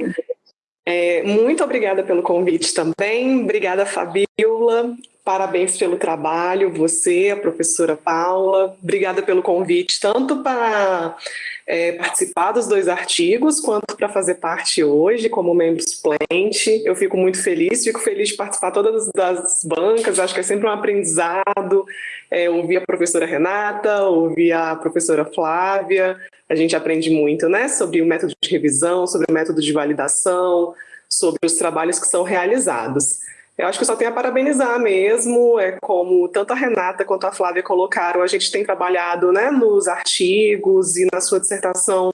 É, muito obrigada pelo convite também, obrigada, Fabiola, Parabéns pelo trabalho, você, a professora Paula. Obrigada pelo convite, tanto para é, participar dos dois artigos, quanto para fazer parte hoje como membro suplente. Eu fico muito feliz, fico feliz de participar todas das bancas, acho que é sempre um aprendizado. É, ouvir a professora Renata, ouvir a professora Flávia, a gente aprende muito né, sobre o método de revisão, sobre o método de validação, sobre os trabalhos que são realizados. Eu acho que só tenho a parabenizar mesmo, é como tanto a Renata quanto a Flávia colocaram, a gente tem trabalhado né, nos artigos e na sua dissertação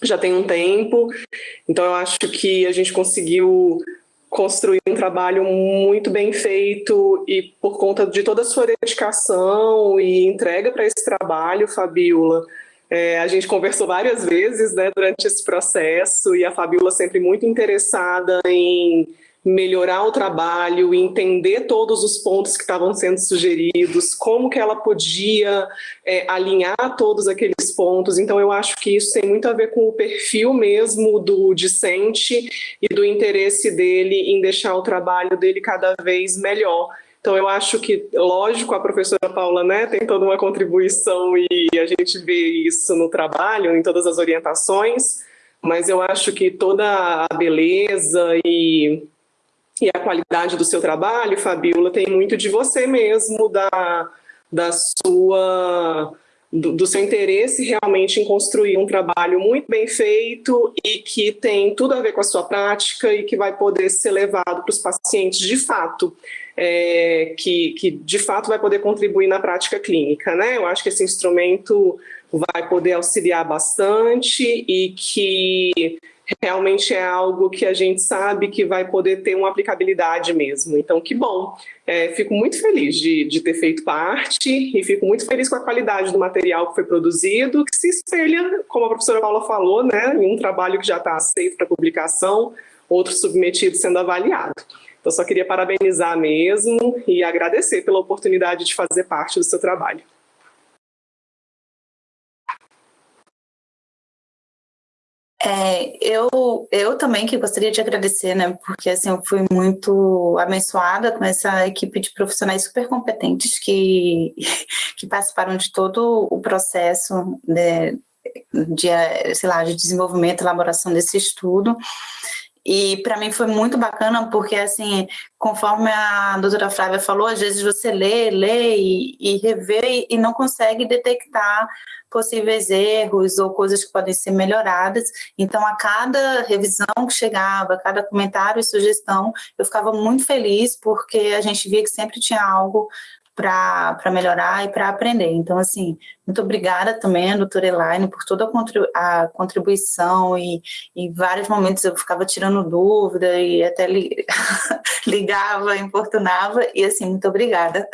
já tem um tempo, então eu acho que a gente conseguiu construir um trabalho muito bem feito e por conta de toda a sua dedicação e entrega para esse trabalho, Fabiola, é, a gente conversou várias vezes né, durante esse processo e a Fabiola sempre muito interessada em melhorar o trabalho, entender todos os pontos que estavam sendo sugeridos, como que ela podia é, alinhar todos aqueles pontos. Então, eu acho que isso tem muito a ver com o perfil mesmo do discente e do interesse dele em deixar o trabalho dele cada vez melhor. Então, eu acho que, lógico, a professora Paula né, tem toda uma contribuição e a gente vê isso no trabalho, em todas as orientações, mas eu acho que toda a beleza e, e a qualidade do seu trabalho, Fabiola, tem muito de você mesmo, da, da sua do, do, seu interesse realmente em construir um trabalho muito bem feito e que tem tudo a ver com a sua prática e que vai poder ser levado para os pacientes de fato, é, que, que de fato vai poder contribuir na prática clínica. Né? Eu acho que esse instrumento vai poder auxiliar bastante e que realmente é algo que a gente sabe que vai poder ter uma aplicabilidade mesmo. Então, que bom. É, fico muito feliz de, de ter feito parte e fico muito feliz com a qualidade do material que foi produzido, que se espelha, como a professora Paula falou, né, em um trabalho que já está aceito para publicação, outro submetido sendo avaliado. Então, só queria parabenizar mesmo e agradecer pela oportunidade de fazer parte do seu trabalho. É, eu, eu também que gostaria de agradecer, né, porque assim, eu fui muito abençoada com essa equipe de profissionais super competentes que, que participaram de todo o processo de, de, sei lá, de desenvolvimento, elaboração desse estudo, e para mim foi muito bacana, porque assim, conforme a doutora Flávia falou, às vezes você lê, lê e, e revê e não consegue detectar possíveis erros ou coisas que podem ser melhoradas. Então, a cada revisão que chegava, a cada comentário e sugestão, eu ficava muito feliz, porque a gente via que sempre tinha algo para melhorar e para aprender. Então, assim, muito obrigada também, doutora Elaine, por toda a, contribuição e em vários momentos eu ficava tirando dúvida e até li, ligava, importunava, e assim, muito obrigada.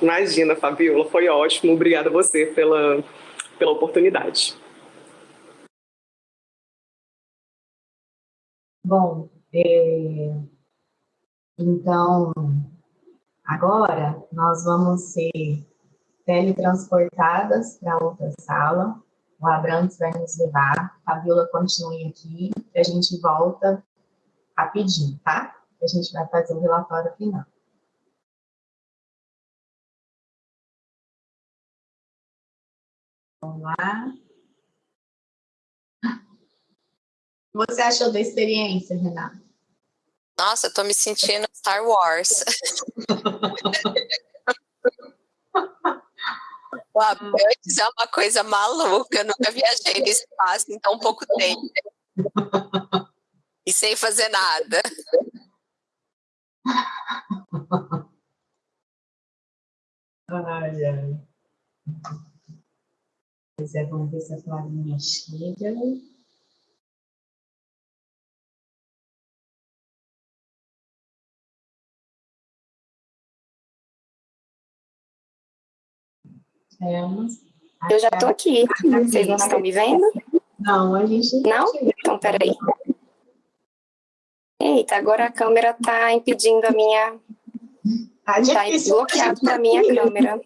Imagina, Fabiola, foi ótimo. Obrigada a você pela, pela oportunidade. Bom, é... então, agora nós vamos ser teletransportadas para outra sala. O Abrantes vai nos levar. A Fabiola continue aqui, a gente volta rapidinho, tá? A gente vai fazer o relatório final. Vamos lá. Que você achou da experiência, Renata? Nossa, eu tô me sentindo Star Wars. O Abrantes é uma coisa maluca, eu nunca viajei no espaço em tão pouco tempo. E sem fazer nada. Ai, ai. Pois é, vamos ver se a Flavinha chega. Temos. Eu já estou aqui. Vocês não estão me vendo? Não, a gente não. Então, peraí. Eita, agora a câmera está impedindo a minha. Está tá bloqueado a minha câmera.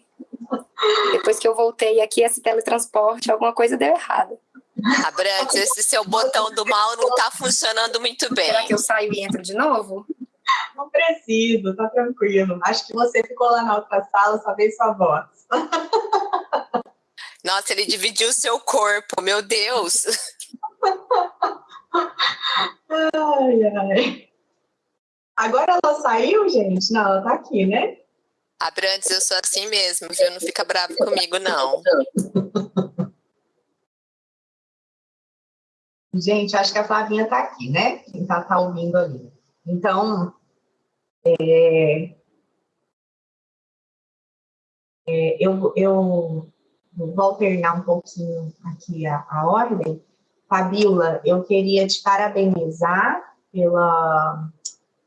Depois que eu voltei aqui, esse teletransporte, alguma coisa deu errado. Abrantes, esse seu botão do mal não está funcionando muito bem. Será que eu saio e entro de novo? Não preciso, tá tranquilo. Acho que você ficou lá na outra sala, só veio sua voz. Nossa, ele dividiu o seu corpo, meu Deus. Ai, ai. Agora ela saiu, gente? Não, ela tá aqui, né? Abrantes, eu sou assim mesmo, viu? Não fica bravo comigo, não. Gente, acho que a Flavinha tá aqui, né? Quem tá, tá ouvindo ali. Então, é, é, eu, eu vou alternar um pouquinho aqui a, a ordem. Fabiola, eu queria te parabenizar pela,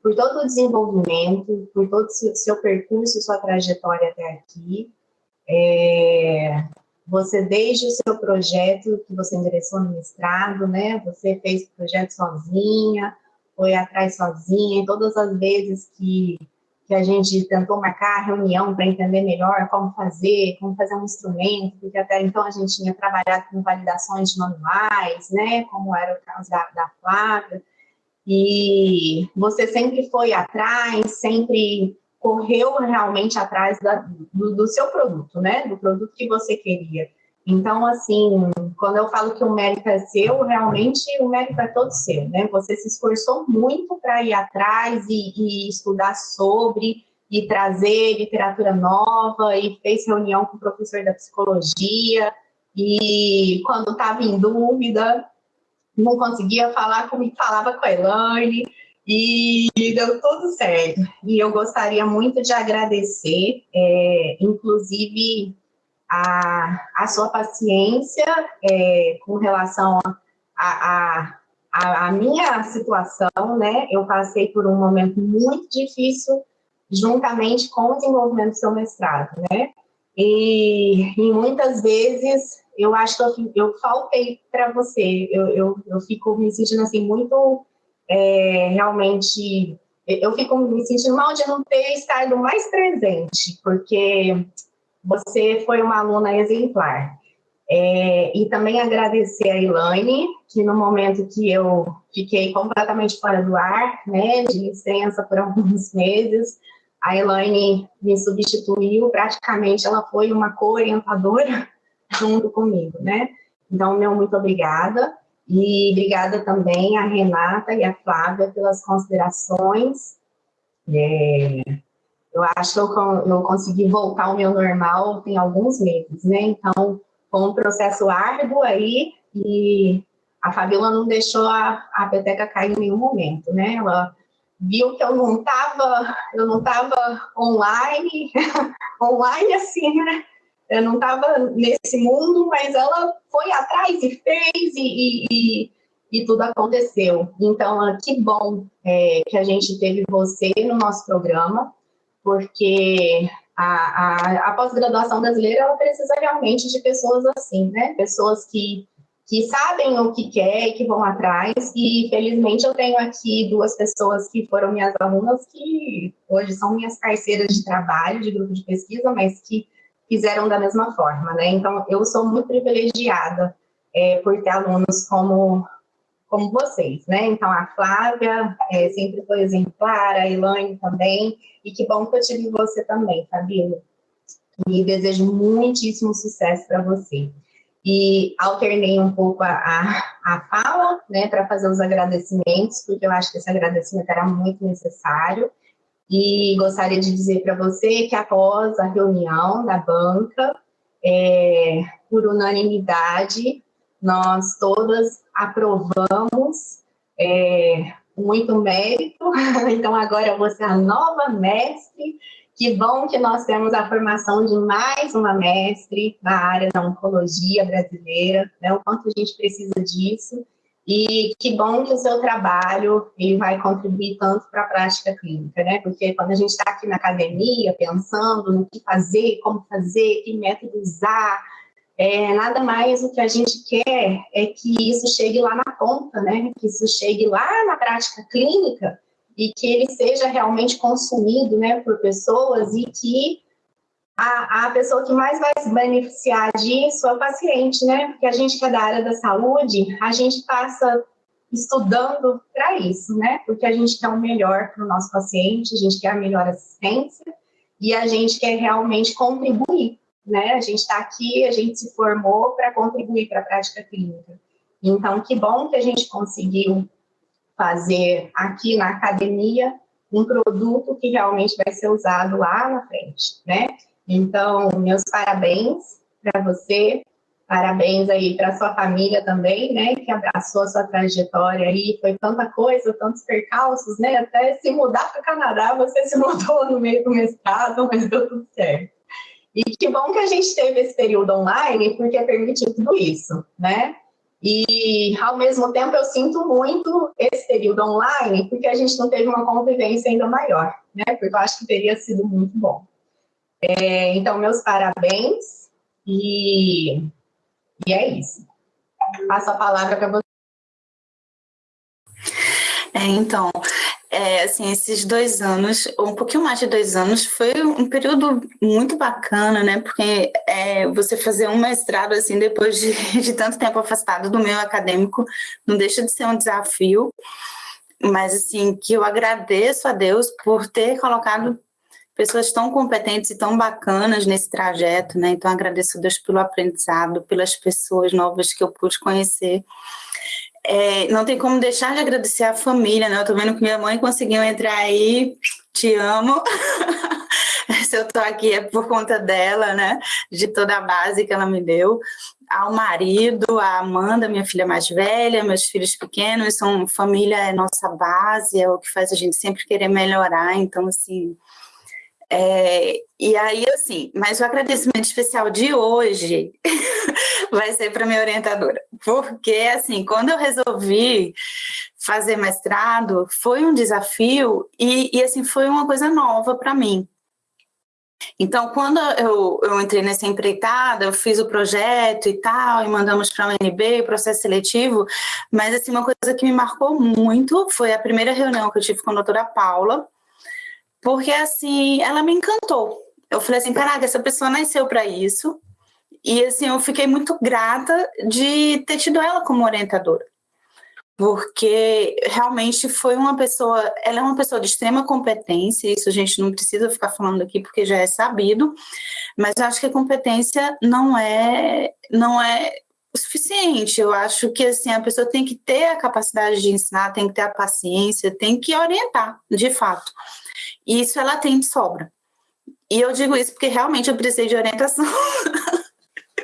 por todo o desenvolvimento, por todo o seu, percurso, sua trajetória até aqui. É, você, desde o seu projeto que você ingressou no mestrado, né, você fez o projeto sozinha, foi atrás sozinha, e todas as vezes que, que a gente tentou marcar reunião para entender melhor como fazer, como fazer um instrumento, porque até então a gente tinha trabalhado com validações manuais, né, como era o caso da, da Flávia, e você sempre foi atrás, sempre correu realmente atrás da, do, do, seu produto, né? Do produto que você queria. Então, assim, quando eu falo que o mérito é seu, realmente o mérito é todo seu, né? Você se esforçou muito para ir atrás e, e, estudar sobre, e trazer literatura nova, e fez reunião com o professor da psicologia, e quando estava em dúvida, não conseguia falar comigo, falava com a Elaine, e deu tudo certo. E eu gostaria muito de agradecer, é, inclusive, a, a sua paciência é, com relação a, a, a, minha situação, né? Eu passei por um momento muito difícil juntamente com o desenvolvimento do seu mestrado, né? E, e muitas vezes eu acho que eu, eu faltei para você, eu, eu, eu fico me sentindo assim muito é, realmente eu fico me sentindo mal de não ter estado mais presente, porque você foi uma aluna exemplar. É, e também agradecer a Elaine, que no momento que eu fiquei completamente fora do ar, né, de licença por alguns meses, a Elaine me substituiu, praticamente ela foi uma co-orientadora junto comigo, né? Então, meu muito obrigada. E obrigada também a Renata e a Flávia pelas considerações. É, eu acho que eu, consegui voltar ao meu normal tem alguns meses, né? Então, foi um processo árduo aí e a Fabiola não deixou a, a peteca cair em nenhum momento, né? Ela viu que eu não estava eu não tava online, online assim, né? Eu não estava nesse mundo, mas ela foi atrás e fez e, e, e tudo aconteceu. Então, que bom é, que a gente teve você no nosso programa porque a, a, a pós-graduação brasileira ela precisa realmente de pessoas assim, né? Pessoas que, que sabem o que quer e que vão atrás. E felizmente eu tenho aqui duas pessoas que foram minhas alunas que hoje são minhas parceiras de trabalho, de grupo de pesquisa, mas que fizeram da mesma forma, né? Então eu sou muito privilegiada é, por ter alunos como como vocês, né? Então, a Flávia é, sempre foi exemplar, a Elaine também, e que bom que eu tive você também, Fabíola. E desejo muitíssimo sucesso para você. E alternei um pouco a, a, a fala, né, para fazer os agradecimentos, porque eu acho que esse agradecimento era muito necessário. E gostaria de dizer para você que após a reunião da banca, é, por unanimidade, nós todas aprovamos, é, muito mérito, então agora você é a nova mestre, que bom que nós temos a formação de mais uma mestre na área da oncologia brasileira, né, o quanto a gente precisa disso, e que bom que o seu trabalho ele vai contribuir tanto para a prática clínica, né? Porque quando a gente está aqui na academia pensando no que fazer, como fazer, que método usar, é, nada mais o que a gente quer é que isso chegue lá na ponta, né? Que isso chegue lá na prática clínica e que ele seja realmente consumido, né, por pessoas e que a, a pessoa que mais vai se beneficiar disso é o paciente, né? Porque a gente que é da área da saúde, a gente passa estudando para isso, né? Porque a gente quer o melhor para o nosso paciente, a gente quer a melhor assistência e a gente quer realmente contribuir né? A gente está aqui, a gente se formou para contribuir para a prática clínica. Então, que bom que a gente conseguiu fazer aqui na academia um produto que realmente vai ser usado lá na frente, né? Então, meus parabéns para você, parabéns aí para sua família também, né? Que abraçou a sua trajetória aí, foi tanta coisa, tantos percalços, né? Até se mudar para o Canadá, você se mudou no meio do mestrado, mas deu tudo certo. E que bom que a gente teve esse período online, porque permitiu tudo isso, né? E, ao mesmo tempo, eu sinto muito esse período online, porque a gente não teve uma convivência ainda maior, né? Porque eu acho que teria sido muito bom. É, então, meus parabéns, e, e é isso. Passo a palavra para você. É, então, é, assim, esses dois anos, um pouquinho mais de dois anos, foi um período muito bacana, né? Porque é, você fazer um mestrado, assim, depois de, de tanto tempo afastado do meio acadêmico, não deixa de ser um desafio, mas, assim, que eu agradeço a Deus por ter colocado pessoas tão competentes e tão bacanas nesse trajeto, né? Então agradeço a Deus pelo aprendizado, pelas pessoas novas que eu pude conhecer. É, não tem como deixar de agradecer a família, né? Eu tô vendo que minha mãe conseguiu entrar aí, te amo. Se eu tô aqui é por conta dela, né? De toda a base que ela me deu. Ao marido, a Amanda, minha filha mais velha, meus filhos pequenos, são família, é nossa base, é o que faz a gente sempre querer melhorar. Então, assim, é, e aí, assim, mas o agradecimento especial de hoje vai ser para minha orientadora, porque, assim, quando eu resolvi fazer mestrado, foi um desafio e, e assim, foi uma coisa nova para mim. Então, quando eu, eu entrei nessa empreitada, eu fiz o projeto e tal, e mandamos para a UNB, processo seletivo, mas, assim, uma coisa que me marcou muito foi a primeira reunião que eu tive com a doutora Paula, porque assim, ela me encantou. Eu falei assim, caraca, essa pessoa nasceu para isso. E assim, eu fiquei muito grata de ter tido ela como orientadora. Porque realmente foi uma pessoa, ela é uma pessoa de extrema competência, isso a gente não precisa ficar falando aqui porque já é sabido, mas eu acho que a competência não é não é o suficiente. Eu acho que assim a pessoa tem que ter a capacidade de ensinar, tem que ter a paciência, tem que orientar, de fato. E isso ela tem de sobra. E eu digo isso porque realmente eu precisei de orientação.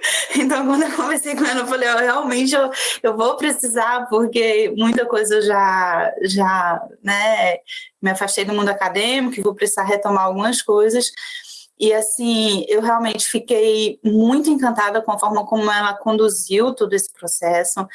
então, quando eu conversei com ela, eu falei, oh, realmente eu, eu vou precisar, porque muita coisa eu já, já né, me afastei do mundo acadêmico, vou precisar retomar algumas coisas. E assim, eu realmente fiquei muito encantada com a forma como ela conduziu todo esse processo.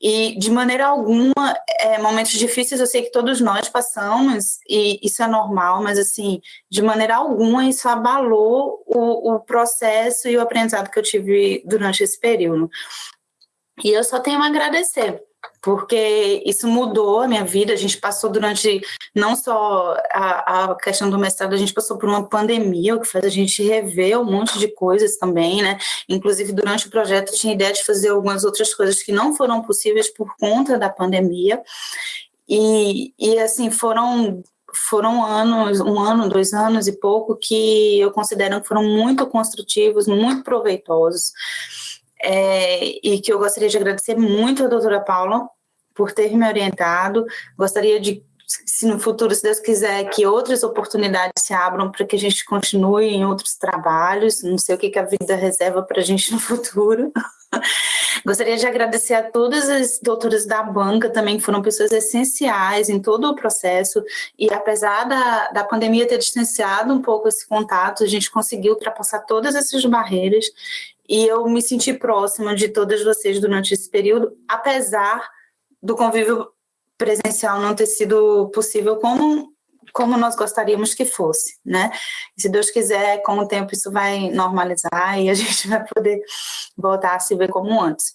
E de maneira alguma, é, momentos difíceis eu sei que todos nós passamos, e isso é normal, mas assim, de maneira alguma isso abalou o, o processo e o aprendizado que eu tive durante esse período. E eu só tenho a agradecer porque isso mudou a minha vida. A gente passou durante não só a, a, questão do mestrado, a gente passou por uma pandemia, o que faz a gente rever um monte de coisas também, né? Inclusive, durante o projeto, tinha ideia de fazer algumas outras coisas que não foram possíveis por conta da pandemia. E, e assim, foram foram anos, um ano, dois anos e pouco, que eu considero que foram muito construtivos, muito proveitosos é, e que eu gostaria de agradecer muito a doutora Paula por ter me orientado. Gostaria de, se no futuro, se Deus quiser, que outras oportunidades se abram para que a gente continue em outros trabalhos. Não sei o que, que a vida reserva para a gente no futuro. Gostaria de agradecer a todas as doutoras da banca também, que foram pessoas essenciais em todo o processo, e apesar da, da pandemia ter distanciado um pouco esse contato, a gente conseguiu ultrapassar todas essas barreiras, e eu me senti próxima de todas vocês durante esse período, apesar do convívio presencial não ter sido possível como como nós gostaríamos que fosse, né? Se Deus quiser, com o tempo isso vai normalizar e a gente vai poder voltar a se ver como antes.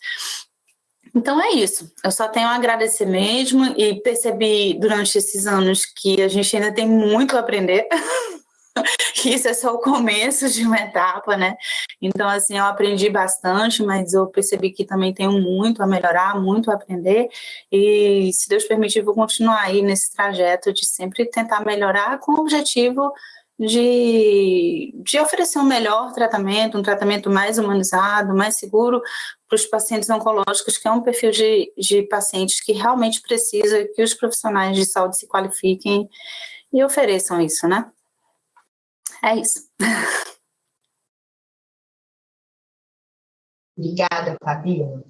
Então é isso, eu só tenho a agradecer mesmo e percebi durante esses anos que a gente ainda tem muito a aprender isso é só o começo de uma etapa, né? Então, assim, eu aprendi bastante, mas eu percebi que também tenho muito a melhorar, muito a aprender, e se Deus permitir, vou continuar aí nesse trajeto de sempre tentar melhorar com o objetivo de, de oferecer um melhor tratamento, um tratamento mais humanizado, mais seguro para os pacientes oncológicos, que é um perfil de, de pacientes que realmente precisa que os profissionais de saúde se qualifiquem e ofereçam isso, né? É isso. Obrigada, Fabiola.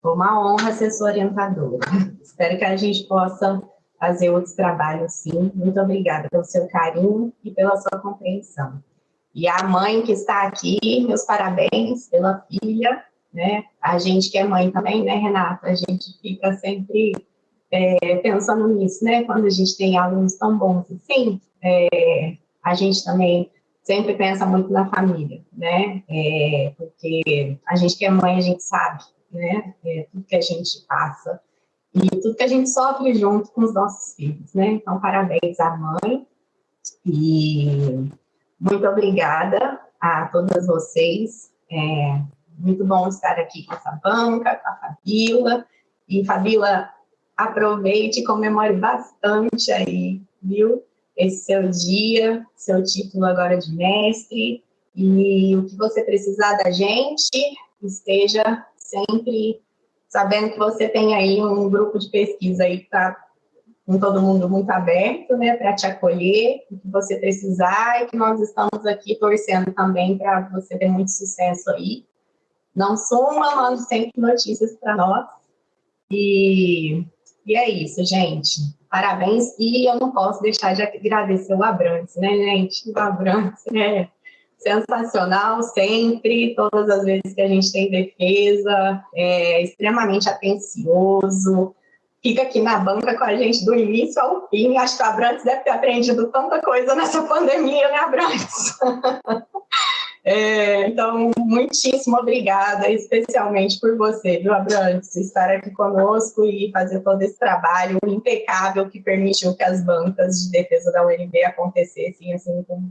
Foi uma honra ser sua orientadora. Espero que a gente possa fazer outros trabalhos, sim. Muito obrigada pelo seu carinho e pela sua compreensão. E a mãe que está aqui, meus parabéns pela filha, né? A gente que é mãe também, né, Renata? A gente fica sempre é, pensando nisso, né? Quando a gente tem alunos tão bons assim, é, a gente também sempre pensa muito na família, né? É, porque a gente que é mãe, a gente sabe, né? É, tudo que a gente passa e tudo que a gente sofre junto com os nossos filhos, né? Então, parabéns à mãe e muito obrigada a todas vocês. É muito bom estar aqui com essa banca, com a Fabíola. E, Fabíola, aproveite e comemore bastante aí, viu? Esse seu dia, seu título agora de mestre, e o que você precisar da gente, esteja sempre sabendo que você tem aí um grupo de pesquisa aí que está com todo mundo muito aberto, né, para te acolher, o que você precisar, e que nós estamos aqui torcendo também para você ter muito sucesso aí. Não suma, manda sempre notícias para nós. E, e é isso, gente. Parabéns. E eu não posso deixar de agradecer o Abrantes, né, gente? O Abrantes é sensacional sempre, todas as vezes que a gente tem defesa, é extremamente atencioso, fica aqui na banca com a gente do início ao fim. Acho que o Abrantes deve ter aprendido tanta coisa nessa pandemia, né, Abrantes? É, então, muitíssimo obrigada, especialmente por você, viu, Abrantes, estar aqui conosco e fazer todo esse trabalho impecável que permitiu que as bancas de defesa da UNB acontecessem assim com,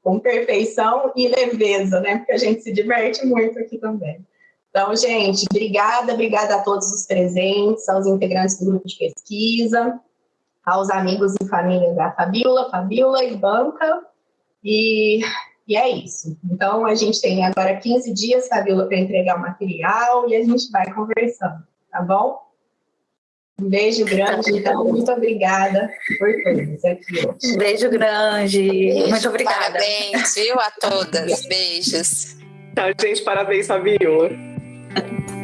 com perfeição e leveza, né? Porque a gente se diverte muito aqui também. Então, gente, obrigada, obrigada a todos os presentes, aos integrantes do grupo de pesquisa, aos amigos e família da Fabiola, Fabiola e Banca, e, e é isso. Então, a gente tem agora 15 dias, Fabiola, para entregar o material e a gente vai conversando, tá bom? Um beijo grande, então, muito obrigada por todos aqui hoje. Um beijo grande, beijo, muito obrigada. Parabéns, viu, a todas. Beijos. Tchau, gente, parabéns, Fabiola. Thank you.